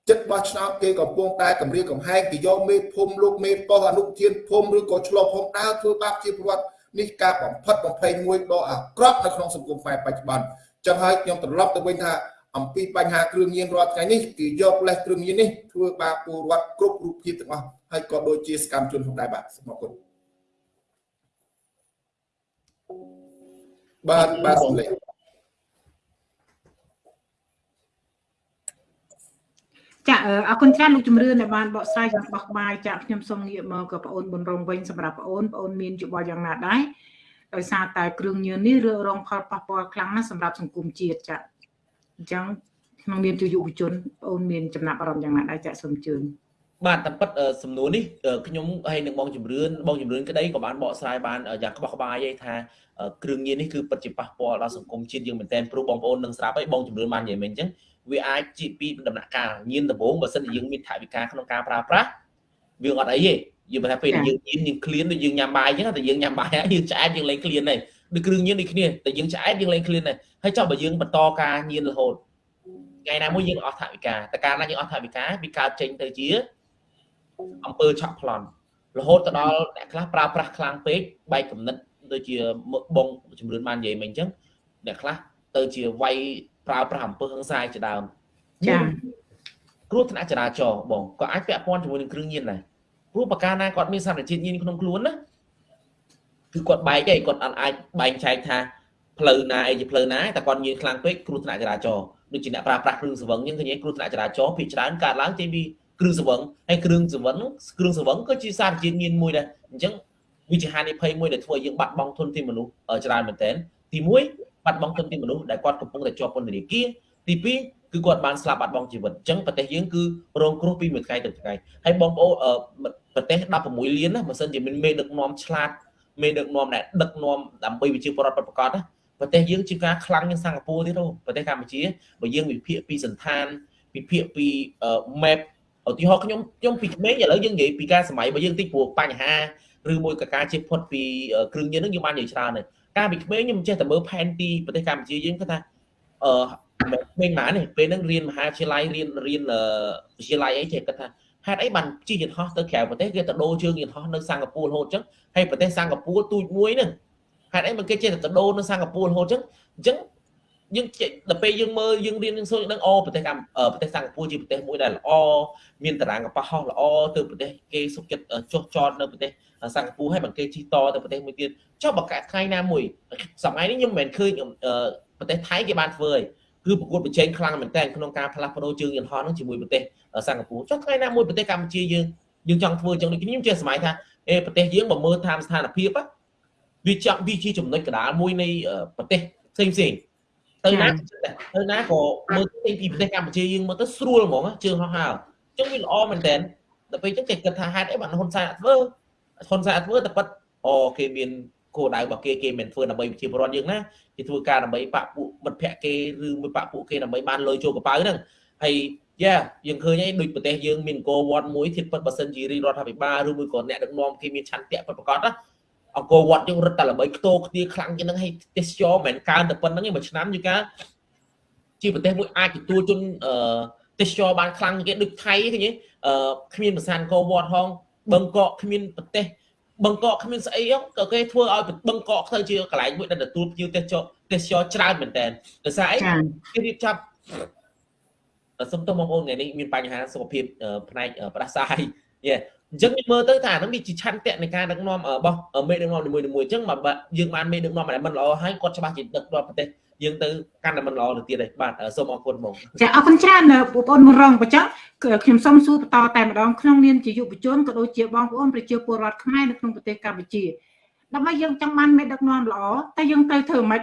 ចិត្តបោះឆ្នោតគេកំពុងតែគម្រាមកំហែងគេយកមេភូមិលោកមេប៉ុស្តិ៍អនុធានភូមិឬក៏ឆ្លោះភូមិដើរធ្វើបាបជាពលរដ្ឋនេះការបំផិតបំភ័យមួយដ៏អាក្រក់នៅក្នុងសង្គមខ្មែរបច្ចុប្បន្នចឹងហើយខ្ញុំត្រឡប់ទៅវិញថាអំពីបញ្ហាគ្រឿងញៀនរាល់ថ្ងៃនេះគឺយកលេសគ្រឿងញៀននេះធ្វើបាបពលរដ្ឋគ្រប់រូបភាពទាំងអស់ហើយក៏ដូចជាសកម្មជនផងដែរបាទសូមអរគុណបាទបាទសំលេង ចាអរគុណច្រើនលោកជំរឿនដែលបានបកស្រាយយ៉ាងបោះបាយចាខ្ញុំសូមងាកមកក៏បងអូនប៊ុនរងវិញសម្រាប់បងអូនបងអូនមានយោបល់យ៉ាងណាដែរដោយសារតែគ្រឿងញៀននេះរងផលប៉ះពាល់ខ្លាំងណាស់សម្រាប់សង្គមជាតិចាអញ្ចឹងក្នុងនាមជាយុវជនបងអូនមានចំណាប់អារម្មណ៍យ៉ាងណាដែរចាសូមអញ្ជើញ បាទតែពិតសំណួរនេះខ្ញុំហើយនឹងបងជំរឿនបងជំរឿនក្តីក៏បានបកស្រាយបានយ៉ាងក្បោះក្បាយឯថាគ្រឿងញៀននេះគឺពិតជាប៉ះពាល់ដល់សង្គមជាតិយើងមែនទែនព្រោះបងប្អូននឹងស្រាប់ហើយបងជំរឿនបាននិយាយមិញអញ្ចឹងវាអាចជាពីដំណាក់កាលញៀនដំបូងបើសិនជាយើងមានថវិកាក្នុងការប្រើប្រាស់វាអត់អីទេយើងបើថាពេលយើងញៀនយើងឃ្លានដូចយើងញ៉ាំបាយអញ្ចឹងតែយើងញ៉ាំបាយហើយយើងឆ្អែតយើងលែងឃ្លានដែរដូចគ្រឿងញៀនដូចគ្នាតែយើងឆ្អែតយើងលែងឃ្លានដែរហើយចុះបើយើងបន្តការញៀនរហូតថ្ងៃណាមួយយើងអស់ថវិកាតែកាលណាយើងអស់ថវិកាវាកើតចេញទៅជា អំពើឆក់ប្លន់រហូតទៅដល់អ្នកខ្លះប្រើប្រាស់ខ្លាំងពេកបែកកំណត់ដូចជាបងជំរឿនបាននិយាយមិញអញ្ចឹងអ្នកខ្លះទៅជាវាយប្រើប្រាស់អំពើហិង្សាជាដើមចាគ្រោះថ្នាក់ចរាចរណ៍បងក៏អាចពាក់ព័ន្ធជាមួយនឹងគ្រឿងញៀនដែរព្រោះបកាណាគាត់មានសារជាតិញៀនក្នុងខ្លួនណាគឺគាត់បែកឯងគាត់អត់អាចបែងចែកថាផ្លូវណាអីជាផ្លូវណាតែគាត់ញៀនខ្លាំងពេកគ្រោះថ្នាក់ចរាចរណ៍ដូចជាអ្នកប្រើប្រាស់គ្រឿងស្រវឹងអញ្ចឹងឃើញគ្រោះថ្នាក់ចរាចរណ៍ភាគច្រើនកើតឡើងចេញពី គ្រឿងស្រវឹងហើយគ្រឿងស្រវឹងគ្រឿងស្រវឹងក៏ជាសារជាតិញៀនមួយដែរអញ្ចឹងវាជាហានិភ័យមួយដែលធ្វើឲ្យយើងបាត់បង់ធនធានមនុស្សច្រើនមែនទែនទី1បាត់បង់ធនធានមនុស្សដែលគាត់កំពុងតែជាប់ពន្ធនាគារទី2គឺគាត់បានស្លាប់បាត់បង់ជីវិតអញ្ចឹងប្រទេសយើងគឺរងគ្រោះពីមួយថ្ងៃទៅថ្ងៃហើយបងប្អូនប្រទេស16លានណាបើសិនជាមានមេដឹកនាំឆ្លាតមេដឹកនាំដែលដឹកនាំដើម្បីវិជាពរដ្ឋប្រកបណាប្រទេសយើងជាការខ្លាំងជាងសិង្ហបុរីទៀតប្រទេសកម្ពុជាបើយើងវិភាគពីសន្តានវិភាគពី map ឧទាហរណ៍ខ្ញុំខ្ញុំពីក្មេងឥឡូវយើងនិយាយពីការសម័យបើយើងតិចព្រោះបញ្ហាឬមួយក៏ការជិះផុតពីគ្រឿងញៀនហ្នឹងយើងបាននិយាយច្រើនហើយការពីក្មេងខ្ញុំចេះតែមើលផែនទីប្រទេសកម្ពុជាយើងគាត់ថាអឺមិនម៉ានេះពេលហ្នឹងរៀនមហាវិទ្យាល័យរៀនរៀនវិទ្យាល័យអីចេះគាត់ថាហេតុអីបានជិះយន្តហោះទៅក្រៅប្រទេសគេទៅដូរជើងយន្តហោះនៅសិង្ហបុរីរហូតអញ្ចឹងហើយប្រទេសសិង្ហបុរីទូចមួយហ្នឹងហេតុអីមិនគេចេះតែទៅដូរនៅសិង្ហបុរីរហូតអញ្ចឹងអញ្ចឹង យើងដល់ពេលយើងមើលយើងរៀនយើងសូចដឹងអូប្រទេសកម្ពុជាប្រទេសសិង្ហបុរីជាប្រទេសមួយដែលល្អមានតារាងកប៉ាល់ហោះល្អទៅប្រទេសគេសុខចិត្តចុះចតនៅប្រទេសសិង្ហបុរីហើយបើគេជិះតទៅប្រទេសមួយទៀតចុះបើកាថ្ងៃណាមួយសម័យនេះខ្ញុំមិនមែនឃើញប្រទេសថៃគេបានធ្វើឯងគឺប្រកួតប្រជែងខ្លាំងមែនតើក្នុងការផ្លាស់ប្ដូរជើងយន្តហោះនឹងជាមួយប្រទេសសិង្ហបុរីចុះថ្ងៃណាមួយប្រទេសកម្ពុជាយើងយើងចង់ធ្វើអញ្ចឹងដូចខ្ញុំជាសម័យថាអេប្រទេសយើងបើមើលតាមស្ថានភាពវាចង់វាជាចំណុចកណ្ដាលមួយនៃប្រទេសផ្សេងផ្សេង ទៅណាទៅណាក៏មើលទីពីប្រទេសកម្ពុជាយើងមើលទៅស្រួលហ្មងជើងហោះហើរអញ្ចឹងវាល្អមែនតើដល់ពេលអញ្ចឹងគេគិតថាហេតុអីបានហ៊ុនសែនអត់ធ្វើហ៊ុនសែនអត់ធ្វើតែប៉ិតអូគេមានគោលដៅរបស់គេគេមិនធ្វើដើម្បីប្រជាពលរដ្ឋយើងណាគេធ្វើការដើម្បីបាក់ពួកមិត្តភ័ក្តិគេឬមួយបាក់ពួកគេដើម្បីបានលុយចូលកប៉ៅហ្នឹងហើយយ៉ាយើងឃើញហើយដូចប្រទេសយើងមានអង្គរវត្តមួយធៀបពិតបើសិនជារីរដ្ឋាភិបាលឬមួយក៏អ្នកដឹកនាំគេមានឆន្ទៈពិតប្រាកដណា អង្គរវត្តយើងរត់តែល្បីខ្ទោគ្នាខ្លាំងជាងហ្នឹងហើយទេសចរមិនមែនកើនតែប៉ុណ្្នឹងទេមួយឆ្នាំជាការជាប្រទេសមួយអាចទទួលជនអឺទេសចរបានខ្លាំងគេដូចថៃឃើញទេអឺគ្មានប្រសានអង្គរវត្តហងបឹងកកគ្មានប្រទេសបឹងកកគ្មានស្អីក៏គេធ្វើឲ្យបឹងកកទៅជាកន្លែងមួយដែលទទួលភ្ញៀវទេសចរទេសចរច្រើនមែនតើដោយសារអីគេរៀបចំសុំទោសបងប្អូនថ្ងៃនេះមានបញ្ហាសុខភាពផ្នែកផ្ដាសាយយេ អញ្ចឹងមើលទៅថាហ្នឹងវាជាឆន្ទៈនៃការដឹកនាំរបស់មេដឹកនាំនីមួយៗអញ្ចឹងបើយើងបានមេដឹកនាំដែលមិនល្អហើយគាត់ច្បាស់ជាដឹកនាំប្រទេសយើងទៅកាន់តែមិនល្អទៅទៀតទេបាទសូមអរគុណបងចាអរគុណច្រើនបងប្អូនមករងបញ្ចប់ខ្ញុំសូមសួរបន្តតែម្ដងក្នុងនាមជាយុវជនក៏ដូចជាបងប្អូនប្រជាពលរដ្ឋខ្មែរនៅក្នុងប្រទេសកម្ពុជាដើម្បីយើងចង់បានមេដឹកនាំល្អតែយើងត្រូវធ្វើម៉េច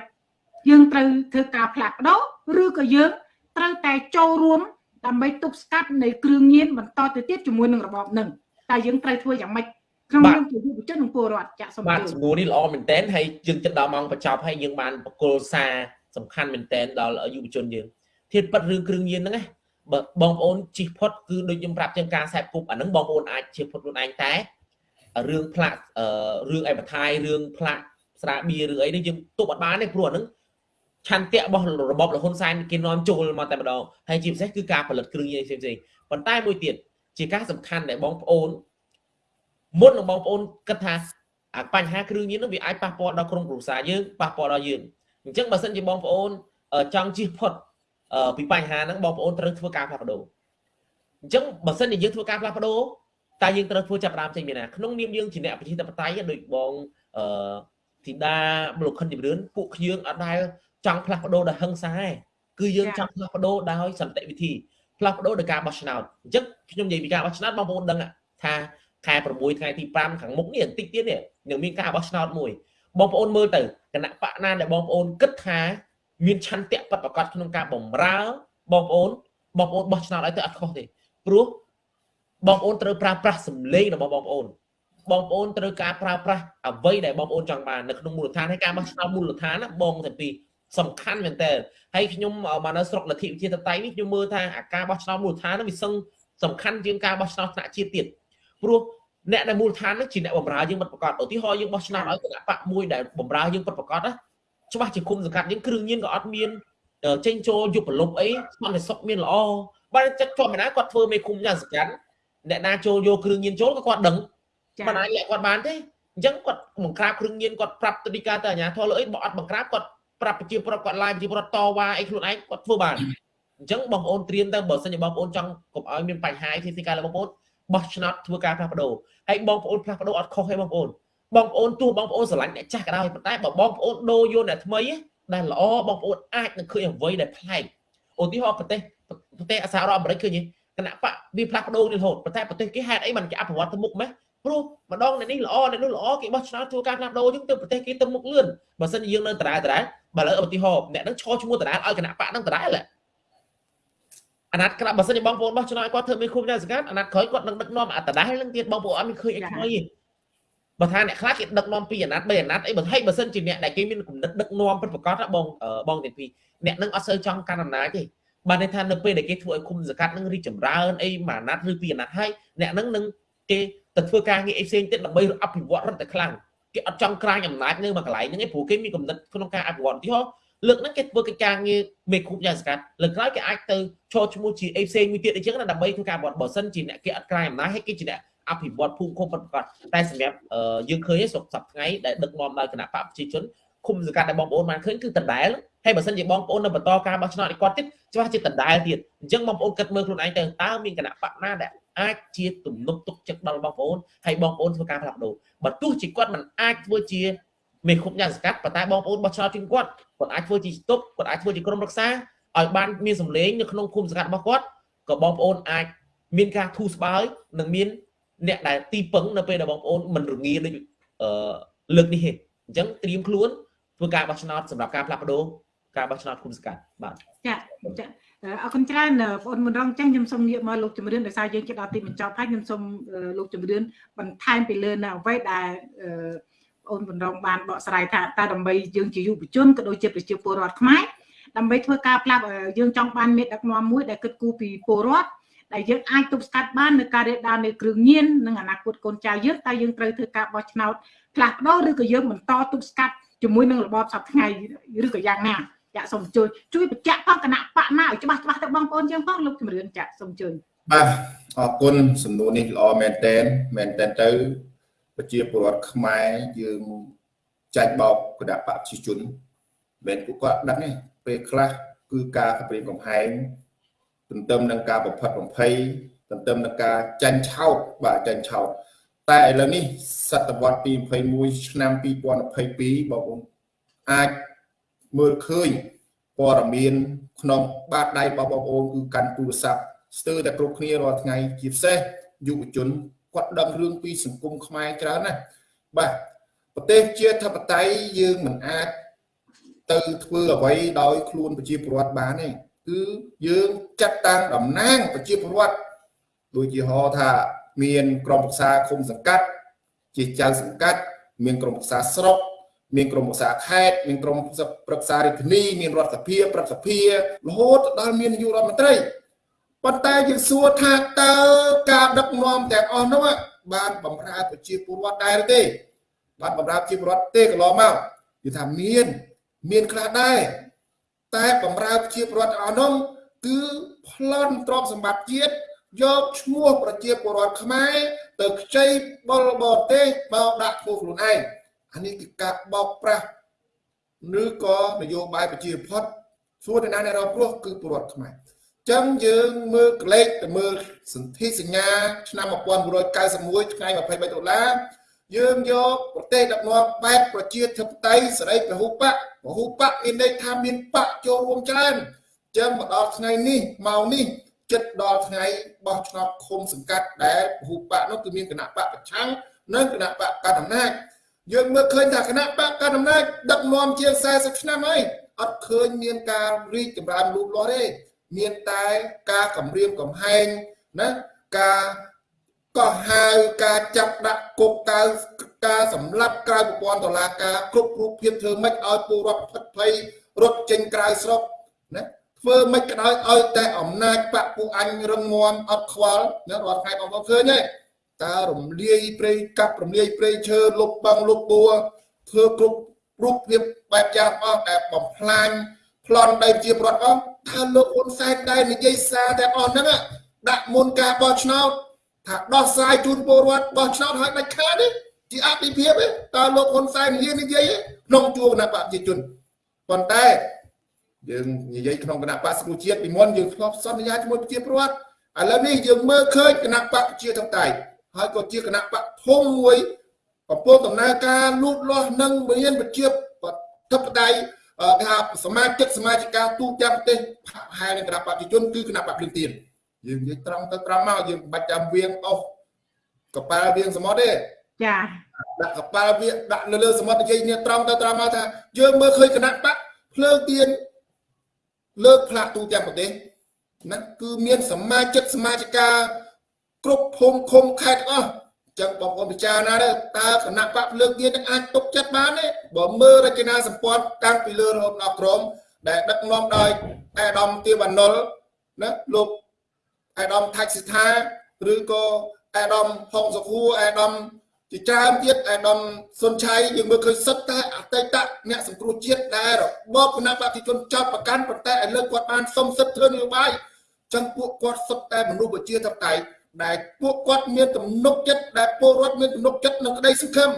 យើងត្រូវធ្វើការផ្លាស់ប្ដូរឬក៏យើងត្រូវតែចូលរួមដើម្បីទប់ស្កាត់នៃគ្រឿងញៀនបន្តទៅទៀតជាមួយនឹងរបបនឹង តែយើងត្រូវធ្វើយ៉ាងម៉េចក្នុងនាមជាយុវជននិងពលរដ្ឋចាក់សម្បាទសំណួរនេះល្អមែនតើហើយយើងចិត្តដល់ម៉ោងបញ្ចប់ហើយយើងបានបកគលសារសំខាន់មែនតើដល់យុវជនយើងធៀបប៉ັດរឿងគ្រឿងញៀនហ្នឹងណាបើបងប្អូនជិះផុតគឺដូចខ្ញុំប្រាប់ជាងការខ្សែគប់អាហ្នឹងបងប្អូនអាចជិះផុតខ្លួនឯងតែរឿងផ្លាក់រឿងអេបថៃរឿងផ្លាក់ស្រាបៀរឿងអីនេះយើងទប់អត់បានទេព្រោះអាហ្នឹងឆន្ទៈរបស់របបលហ៊ុនសែនគេនាំចូលមកតែម្ដងហើយជាពិសេសគឺការផលិតគ្រឿងញៀនផ្សេងៗប៉ុន្តែមួយទៀត ជាការសំខាន់ដែលបងប្អូនមុននឹងបងប្អូនគិតថាអាបញ្ហាគ្រឿងញៀននោះវាអាចប៉ះពាល់ដល់ក្រុមគ្រួសារយើងប៉ះពាល់ដល់យើងអញ្ចឹងបើសិនជាបងប្អូនចង់ជិះផុតពីបញ្ហាហ្នឹងបងប្អូនត្រូវធ្វើការផ្លាស់ប្ដូរអញ្ចឹងបើសិនជាយើងធ្វើការផ្លាស់ប្ដូរតែយើងត្រូវធ្វើចាប់ដើមចេញពីណាក្នុងនាមយើងជាអ្នកប្រជាធិបតេយ្យដូចបងអឺធីតាលោកខិនជំរឿនពួកយើងអត់ដែលចង់ផ្លាស់ប្ដូរដោយហិង្សាទេគឺយើងចង់ផ្លាស់ប្ដូរដោយសន្តិវិធី ផ្លាស់ប្ដូរដោយការបោះឆ្នោតអញ្ចឹងខ្ញុំនិយាយពីការបោះឆ្នោតបងប្អូនដឹងថាខែ6ថ្ងៃទី5ខាងមុខនេះបន្តិចទៀតនេះនឹងមានការបោះឆ្នោតមួយបងប្អូនមើលទៅគណៈបកណាដែលបងប្អូនគិតថាមានឆន្ទៈពិតប្រាកដក្នុងការបំរើបងប្អូនបងប្អូនបោះឆ្នោតឲ្យទៅអត់ខុសទេព្រោះបងប្អូនត្រូវប្រើប្រាស់សម្លេងរបស់បងប្អូនបងប្អូនត្រូវការប្រើប្រាស់អ្វីដែលបងប្អូនចង់បាននៅក្នុងមូលដ្ឋានហើយការបោះឆ្នោតមូលដ្ឋានណាបងទាំងពីរ សំខាន់មែនតើហើយខ្ញុំមកនៅស្រុកលទ្ធិវិជាតតៃនេះខ្ញុំមើលថាអាការបោះឆ្នោតមូលដ្ឋាននោះវាសឹងសំខាន់ជាងការបោះឆ្នោតថ្នាក់ជាតិទៀតព្រោះអ្នកដែលមូលដ្ឋាននោះជាអ្នកបម្រើយើងមិនប្រកាសឧទាហរណ៍យើងបោះឆ្នោតឲ្យគណៈបកមួយដែលបម្រើយើងពិតប្រកបណាច្បាស់ជាគុំសង្កាត់យើងគ្រឿងញៀនក៏អត់មានចេញចូលយុបលុបអីស្មានតែសុកមានល្អបើចិត្តធម្មតាគាត់ធ្វើមេឃុំយ៉ាងសង្កាត់អ្នកណាចូលយកគ្រឿងញៀនចូលក៏គាត់ដឹងមិនអាចលាក់គាត់បានទេអញ្ចឹងគាត់បង្ក្រាបគ្រឿងញៀនគាត់ប្រាប់ទៅទីការទៅអាញាធរលើអីបើអត់បង្ក្រាបគាត់ ប្រាប់ប្រជាពលរដ្ឋគាត់ឡាយប្រជាពលរដ្ឋតវ៉ាអីខ្លួនឯងគាត់ធ្វើបានអញ្ចឹងបងប្អូនត្រៀមទៅបើសិនជាបងប្អូនចង់កុំឲ្យមានបញ្ហាទីទីការរបស់បងប្អូនបោះឆ្នោតធ្វើការផ្លាស់ប្ដូរហើយបងប្អូនផ្លាស់ប្ដូរអត់ខុសទេបងប្អូនបងប្អូនទោះបងប្អូនស្រឡាញ់អ្នកចាស់ក៏ដោយប៉ុន្តែបើបងប្អូនដូរយកអ្នកថ្មីដែលល្អបងប្អូនអាចនឹងឃើញអ្វីដែលប្លែកឧទាហរណ៍ប្រទេសប្រទេសសហរដ្ឋអាមេរិកឃើញទេគណៈបកវាផ្លាស់ប្ដូររហូតប៉ុន្តែប្រទេសគេហេតុអីមិនគេអភិវឌ្ឍទៅមុខម៉េះ ព្រោះម្ដងនេះល្អនេះនោះល្អគេបោះឆ្នោតធ្វើការផ្លាស់ប្ដូរអញ្ចឹងទៅប្រទេសគេទៅមុខលឿនបើសិនជាយើងនៅដដែលដដែលបើឥឡូវឧទាហរណ៍អ្នកនឹងឈរឈ្មោះដដែលឲ្យគណៈបកនឹងដដែលអាណត្តិក្រោយបើសិនជាបងប្អូនបោះឆ្នោតឲ្យគាត់ធ្វើមេឃុំចៅសង្កាត់អាណត្តិក្រោយគាត់នឹងដឹកនាំអត្តដែរនឹងទៀតបងប្អូនអត់មានឃើញអីថ្មីទេបើថាអ្នកខ្លះគេដឹកនាំពីអាណត្តិ3អាណត្តិអីបើហេបើសិនជាអ្នកដែលគេមានគំនិតដឹកនាំពិតប្រាកដបងបងទាំងពីរអ្នកនឹងអត់សូវចង់កាន់អំណាចទេបានន័យថានៅពេលដែលគេធ្វើឲ្យគុំសង្កាត់នឹងរីកចម្រើនអីមួយអាណត្តិឬពីរអាណត្តិហើយអ្នកនឹងនឹងគេ ទៅធ្វើការងារអីផ្សេងទៀតដើម្បីអភិវឌ្ឍរត់តែខ្លាំងគេអត់ចង់ក្រាញអំណាចនៅមួយកន្លែងហ្នឹងឯងព្រោះគេមានគំនិតក្នុងការអភិវឌ្ឍទីហោលើកហ្នឹងគេធ្វើកិច្ចការងារមេឃុំយ៉ាងសកាត់លើកក្រោយគេអាចទៅឈរឈ្មោះជាអីផ្សេងមួយទៀតអញ្ចឹងណាដើម្បីធ្វើការអភិវឌ្ឍបើសិនជាអ្នកគេអត់ក្រាញអំណាចហើយគេជាអ្នកអភិវឌ្ឍភូមិឃុំពិតប្រាកដតែសម្រាប់យើងឃើញស្រុកសប្ថ្ងៃដែលដឹកនាំដោយគណៈបកប្រជាជនឃុំសង្កាត់ដែលបងប្អូនបានឃើញគឺដដែលហើយបើសិនជាបងប្អូននៅបន្តការបោះឆ្នោតឲ្យគាត់ទៀតច្បាស់ជាដដែលទៀតអញ្ចឹងបងប្អូនគិតមើលខ្លួនឯងទៅតើមានគណៈបកណាដែល អាចជាទំនុកទុកចិត្តដល់បងប្អូនហើយបងប្អូនធ្វើការផ្លាស់ប្ដូរបើទោះជាគាត់មិនអាចធ្វើជាមេឃុំយ៉ាងសកាត់ប៉ុន្តែបងប្អូនបោះឆ្នោតជូនគាត់គាត់អាចធ្វើជាស្តុបគាត់អាចធ្វើជាក្រុមរក្សាឲ្យបានមានសម្លេងនៅក្នុងឃុំសង្កាត់របស់គាត់ក៏បងប្អូនអាចមានការធូរស្បើយនិងមានអ្នកដែលទីពឹងនៅពេលដែលបងប្អូនមិនរងាដូចអឺលើកនេះទេអញ្ចឹងត្រៀមខ្លួនធ្វើការបោះឆ្នោតសម្រាប់ការផ្លាស់ប្ដូរការបោះឆ្នោតគុំសង្កាត់បាទចាចា អរគុណច្រើនបងអូនមុនរងចឹងខ្ញុំសូមងាកមកលោកជំរឿនដោយសារយើងជិតដល់ទីបញ្ចប់ហើយខ្ញុំសូមលោកជំរឿនបន្ថែមពីលើនៅអ្វីដែលអូនបណ្ដងបានបកស្រាយថាតើដើម្បីយើងជាយុវជនក៏ដូចជាប្រជាពលរដ្ឋខ្មែរដើម្បីធ្វើការផ្លាស់យើងចង់បានមេដឹកនាំមួយដែលគិតគូរពីពលរដ្ឋដែលយើងអាចទប់ស្កាត់បាននៅការរាលដាលនៃគ្រឿងញៀននិងអនាគតកូនចៅយើងតែយើងត្រូវធ្វើការបោះឆ្នោតផ្លាស់ប្ដូរឬក៏យើងបន្តទប់ស្កាត់ជាមួយនឹងរបបសពថ្ងៃឬក៏យ៉ាងណា ចាក់សូមជួយជួយបញ្ជាក់ផងគណៈបកណាឲ្យច្បាស់ច្បាស់ទៅបងប្អូនយើងផងលោកជំរឿនចាក់សូមជួយបាទអរគុណសំណួរនេះល្អមែនតែនមែនតែនទៅប្រជាពលរដ្ឋខ្មែរយើងចាច់បោកគណៈបកប្រជាជនមិនពួកគាត់ដឹងទេពេលខ្លះគឺការគម្រាមកំហែងទន្ទឹមនឹងការបំផិតបំភ័យទន្ទឹមនឹងការចាញ់ឆោតបាទចាញ់ឆោតតែឥឡូវនេះសតវត្សទី21ឆ្នាំ2022បងប្អូនអាច មើលឃើញព័ត៌មានក្នុងបាតដៃរបស់បងប្អូនគឺកាន់ទូរស័ព្ទស្ទើរតែគ្រប់គ្នារាល់ថ្ងៃជាពិសេសយុវជនគាត់ដឹងរឿងពីសង្គមខ្មែរច្រើនណាស់បាទប្រទេសជាធិបតេយ្យយើងមិនអាចទៅធ្វើអ្វីដោយខ្លួនប្រជាពលរដ្ឋបានទេគឺយើងចាត់តាំងតំណាងប្រជាពលរដ្ឋដូចជាហៅថាមានក្រុមប្រឹក្សាឃុំសង្កាត់ជាចៅសង្កាត់មានក្រុមប្រឹក្សាស្រុក មានក្រុមប្រឹក្សាខេត្តមានក្រុមប្រឹក្សារាជធានីមានរដ្ឋសភាប្រឹក្សាសភារហូតដល់មាននាយករដ្ឋមន្ត្រីប៉ុន្តែយើងសួរថាតើការដឹកនាំទាំងអស់នោះបានបំរើប្រជាពលរដ្ឋដែរទេ បានបំរើប្រជាពលរដ្ឋទេកន្លងមកគឺថាមាន មានខ្លះដែរតែបំរើប្រជាពលរដ្ឋអស់នោះគឺប្លន់ទ្រព្យសម្បត្តិជាតិយកឈ្មោះប្រជាពលរដ្ឋខ្មែរទៅខ្ចីបលបរទេសមកដាក់ឈ្មោះខ្លួនឯង អានេះគឺការបោកប្រាស់ឬក៏នយោបាយប្រជាផុតសួរទៅណាអ្នករងគ្រោះគឺពលរដ្ឋខ្មែរចឹងយើងមើលក្លេកទៅមើលសន្ធិសញ្ញាឆ្នាំ1991ថ្ងៃ23ដុល្លារយើងយកប្រទេសដឹកនាំបែបប្រជាធិបតេយ្យសេរីពហុបកពហុបកមានន័យថាមានបកចូលរួមច្រើនចឹងមកដល់ថ្ងៃនេះមកនេះចិត្តដល់ថ្ងៃបោះឆ្នោតឃុំសង្កាត់ដែលពហុបកនោះគឺមានគណៈបកប្រឆាំងនិងគណៈបកកណ្ដាលអំណាច យើងមើលឃើញថាគណៈបកកណ្ដាលអំណាចដឹកនាំជាង40ឆ្នាំហើយអត់ឃើញមានការរីកចម្រើនលូតលាស់ទេមានតែការគម្រាមកំហែងណាការកោះហៅការចាប់ដាក់គុកកៅការសម្លាប់ក្រៅប្រព័ន្ធតុលាការគ្រប់រូបភាពធ្វើម៉េចឲ្យពលរដ្ឋផិតភ័យរត់ចេញក្រៅស្រុកណាធ្វើម៉េចក៏ដោយឲ្យតែអំណាចបពពួកអញរឹងមាំអត់ខ្វល់ណារាល់ថ្ងៃបងប្អូនឃើញទេ តើរំលាយព្រៃកាប់រំលាយព្រៃឈើលុបបងលុបបួធ្វើគ្រប់រូបភាពបែបយ៉ាងអស់ដែលបំផ្លាញប្លន់ដីជាប្រវត្តិអស់ថាលោកហ៊ុនសែនដែរនិយាយសារទាំងអស់ហ្នឹងដាក់មុនការបោះឆ្នោតថាដោះស្រាយជូនពលរដ្ឋបោះឆ្នោតឲ្យដាច់ខាតទេជាអតិភិបទេតើលោកហ៊ុនសែននិយាយនិយាយក្នុងជួរគណៈបព្វជិជនប៉ុន្តែយើងនិយាយក្នុងគណៈបកសង្គមជាតិពីមុនយើងធ្លាប់សន្យាជាមួយប្រជាពលរដ្ឋឥឡូវនេះយើងមើលឃើញគណៈបកជាទាំងតែ ហើយក៏ជាគណៈបកធំមួយកំពុងដំណើរការលូតលាស់និងមានប្រជាធិបតេយ្យអឺគេថាសមាជិកសមាជិកាទូទាំងប្រទេសផែនឹងគណៈបព្វជិជនគឺគណៈបព្វភ្លឹងទៀនយើងនិយាយត្រង់ទៅត្រង់មកយើងមិនបាច់ចាំវៀងអស់កប៉ាល់វៀងសមុទ្រទេចាដាក់កប៉ាល់វាដាក់នៅលើសមុទ្រនិយាយនេះត្រង់ទៅត្រង់មកថាយើងមើលឃើញគណៈបកភ្លើងទៀនលើកផ្លាកទូទាំងប្រទេសណាគឺមានសមាជិកសមាជិកា គ្រប់ភូមិឃុំខេត្តទាំងអស់ចឹងបងប្អូនពិចារណាដែរតើគណៈបកភ្លើងទៀននឹងអាចទុកចិត្តបានទេបើមើលរចនាសម្ព័ន្ធតាំងពីលើរហូតដល់ក្រមដែលដឹកនាំដោយអាដាមទាវណ្ណុលណាលោកអាដាមថាច់សិដ្ឋាឬក៏អាដាមហុងសុខួរអាដាមជាច្រើនទៀតអាដាមសុនឆៃយើងមើលឃើញសិតតែអតីតអ្នកសង្គ្រោះជាតិដែលរបបគណៈបព្វជិជនចោតប្រកាន់ប៉ុន្តែឥឡូវគាត់បានសុំសិទ្ធិធ្វើនយោបាយចឹងពួកគាត់សុទ្ធតែមនុស្សប្រជាធិបតេយ្យ ដែលពួកគាត់មានទំនុកចិត្តដែលពលរដ្ឋមានទំនុកចិត្តនឹងក្តីសង្ឃឹម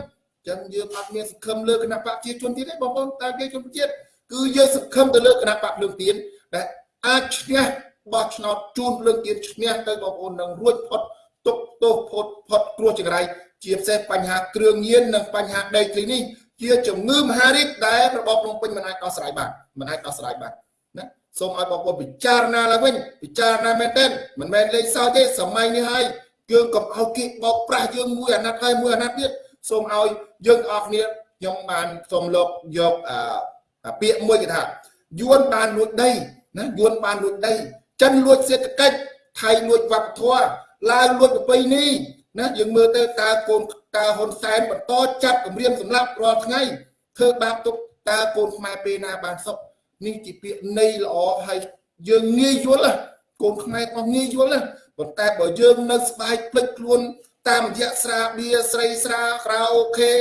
ចឹងយើងអត់មានសង្ឃឹមលើគណៈបព្វជិជនទៀតទេបងប្អូនតែគេជនជាតិគឺយើងសង្ឃឹមទៅលើគណៈបព្វភ្លើងទៀនដែលអាចឈ្នះបោះឆ្នោតជូនភ្លើងទៀនឈ្នះទៅបងប្អូននឹងរួចផុតទុកទោសផុតផុតគ្រោះចង្រៃជាពិសេសបញ្ហាគ្រឿងញៀននិងបញ្ហាដីធ្លីនេះជាជំងឺមហារីកដែលរបបភ្នំពេញមិនអាចដោះស្រាយបានមិនអាចដោះស្រាយបានណា សូមឲ្យបងប្អូនពិចារណាឡើងវិញពិចារណាមែនទែនមិនមែនលេងសើចទេសម័យនេះហើយយើងកុំឲ្យគេបោកប្រាស់យើងមួយអាណត្តិហើយមួយអាណត្តិទៀតសូមឲ្យយើងទាំងអស់គ្នាខ្ញុំបានសូមលោកយកអពាក្យមួយគេថាយួនបានលួចដីណាយួនបានលួចដី ចិនលួចសេដ្ឋកិច្ចថៃលួចវប្បធម៌ឡើងលួចប្រពៃណីណាយើងមើលទៅតើកូនតើហ៊ុនសែនបន្តចាប់គម្រាមសម្លាប់រាល់ថ្ងៃធ្វើបាបទុកតើកូនខ្មែរពេលណាបានសុខ នេះជាពាក្យនៃល្អហើយយើងងាយយល់កូនខ្មែរក៏ងាយយល់ប៉ុន្តែបើយើងនៅស្បែកភ្លេចខ្លួន តាមរយៈស្រាបៀស្រីស្រាក្រៅអូខេ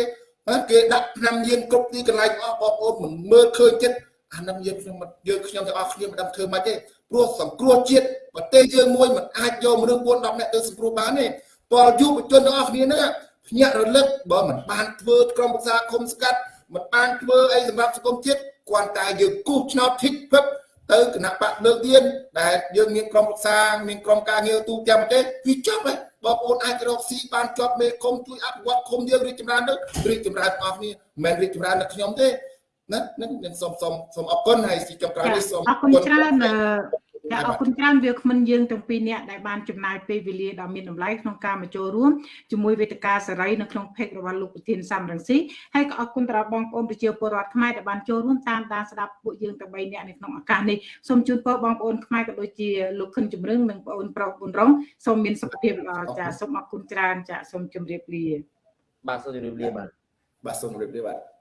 គេដាក់ឆ្នាំញៀនគ្រប់ទីកន្លែងអស់បងប្អូនមិនមើលឃើញចិត្តអានឹងយើងខ្ញុំយើងខ្ញុំទាំងអស់គ្នាមិនដឹងធ្វើម៉េចទេព្រោះសង្គ្រោះជាតិប្រទេសយើងមួយមិនអាចយកមនុស្ស4 10នាក់ទៅសង្គ្រោះបានទេតើយុវជនទាំងអស់គ្នាហ្នឹងភ្ញាក់រលឹកបើមិនបានធ្វើក្រុមប្រឹក្សាគុំស្កាត់មិនបានធ្វើអីសម្រាប់សង្គមជាតិ គ្រាន់តែយើងគូសឆ្នោតធីកភឹកទៅគណៈបកលើកទៀនដែលយើងមានក្រុមប្រឹក្សាមានក្រុមការងារទូទាំងប្រទេសវាចប់ហើយបងប្អូនអាចរកស៊ីបានជាប់មេឃុំជួយអភិវឌ្ឍឃុំយើងរីកចម្រើនទៅរីកចម្រើនអស់គ្នាមិនមែនរីកចម្រើនតែខ្ញុំទេណានឹងសូមសូមសូមអរគុណហើយទីចុងក្រោយនេះសូមអរគុណច្រើន ចាអរគុណច្រើនវាគ្មិនយើងទាំងពីរនាក់ដែលបានចំណាយពេលវេលាដ៏មានតម្លៃក្នុងការមកចូលរួមជាមួយវេទិកាសេរីនៅក្នុងเพจរបស់លោកប្រធានសំរងស៊ីហើយក៏អរគុណទៅដល់បងប្អូនប្រជាពលរដ្ឋខ្មែរដែលបានចូលរួមតាមដានស្ដាប់ពួកយើងទាំង3នាក់នៅក្នុងឱកាសនេះសូមជូនពរបងប្អូនខ្មែរក៏ដូចជាលោកខិនជំរឹងនិងបងប្អូនប្រុសប៊ុនរងសូមមានសុខភាពល្អចាសូមអរគុណច្រើនចាសូមជម្រាបលា បាទសូមជម្រាបលាបាទបាទសូមជម្រាបលាបាទ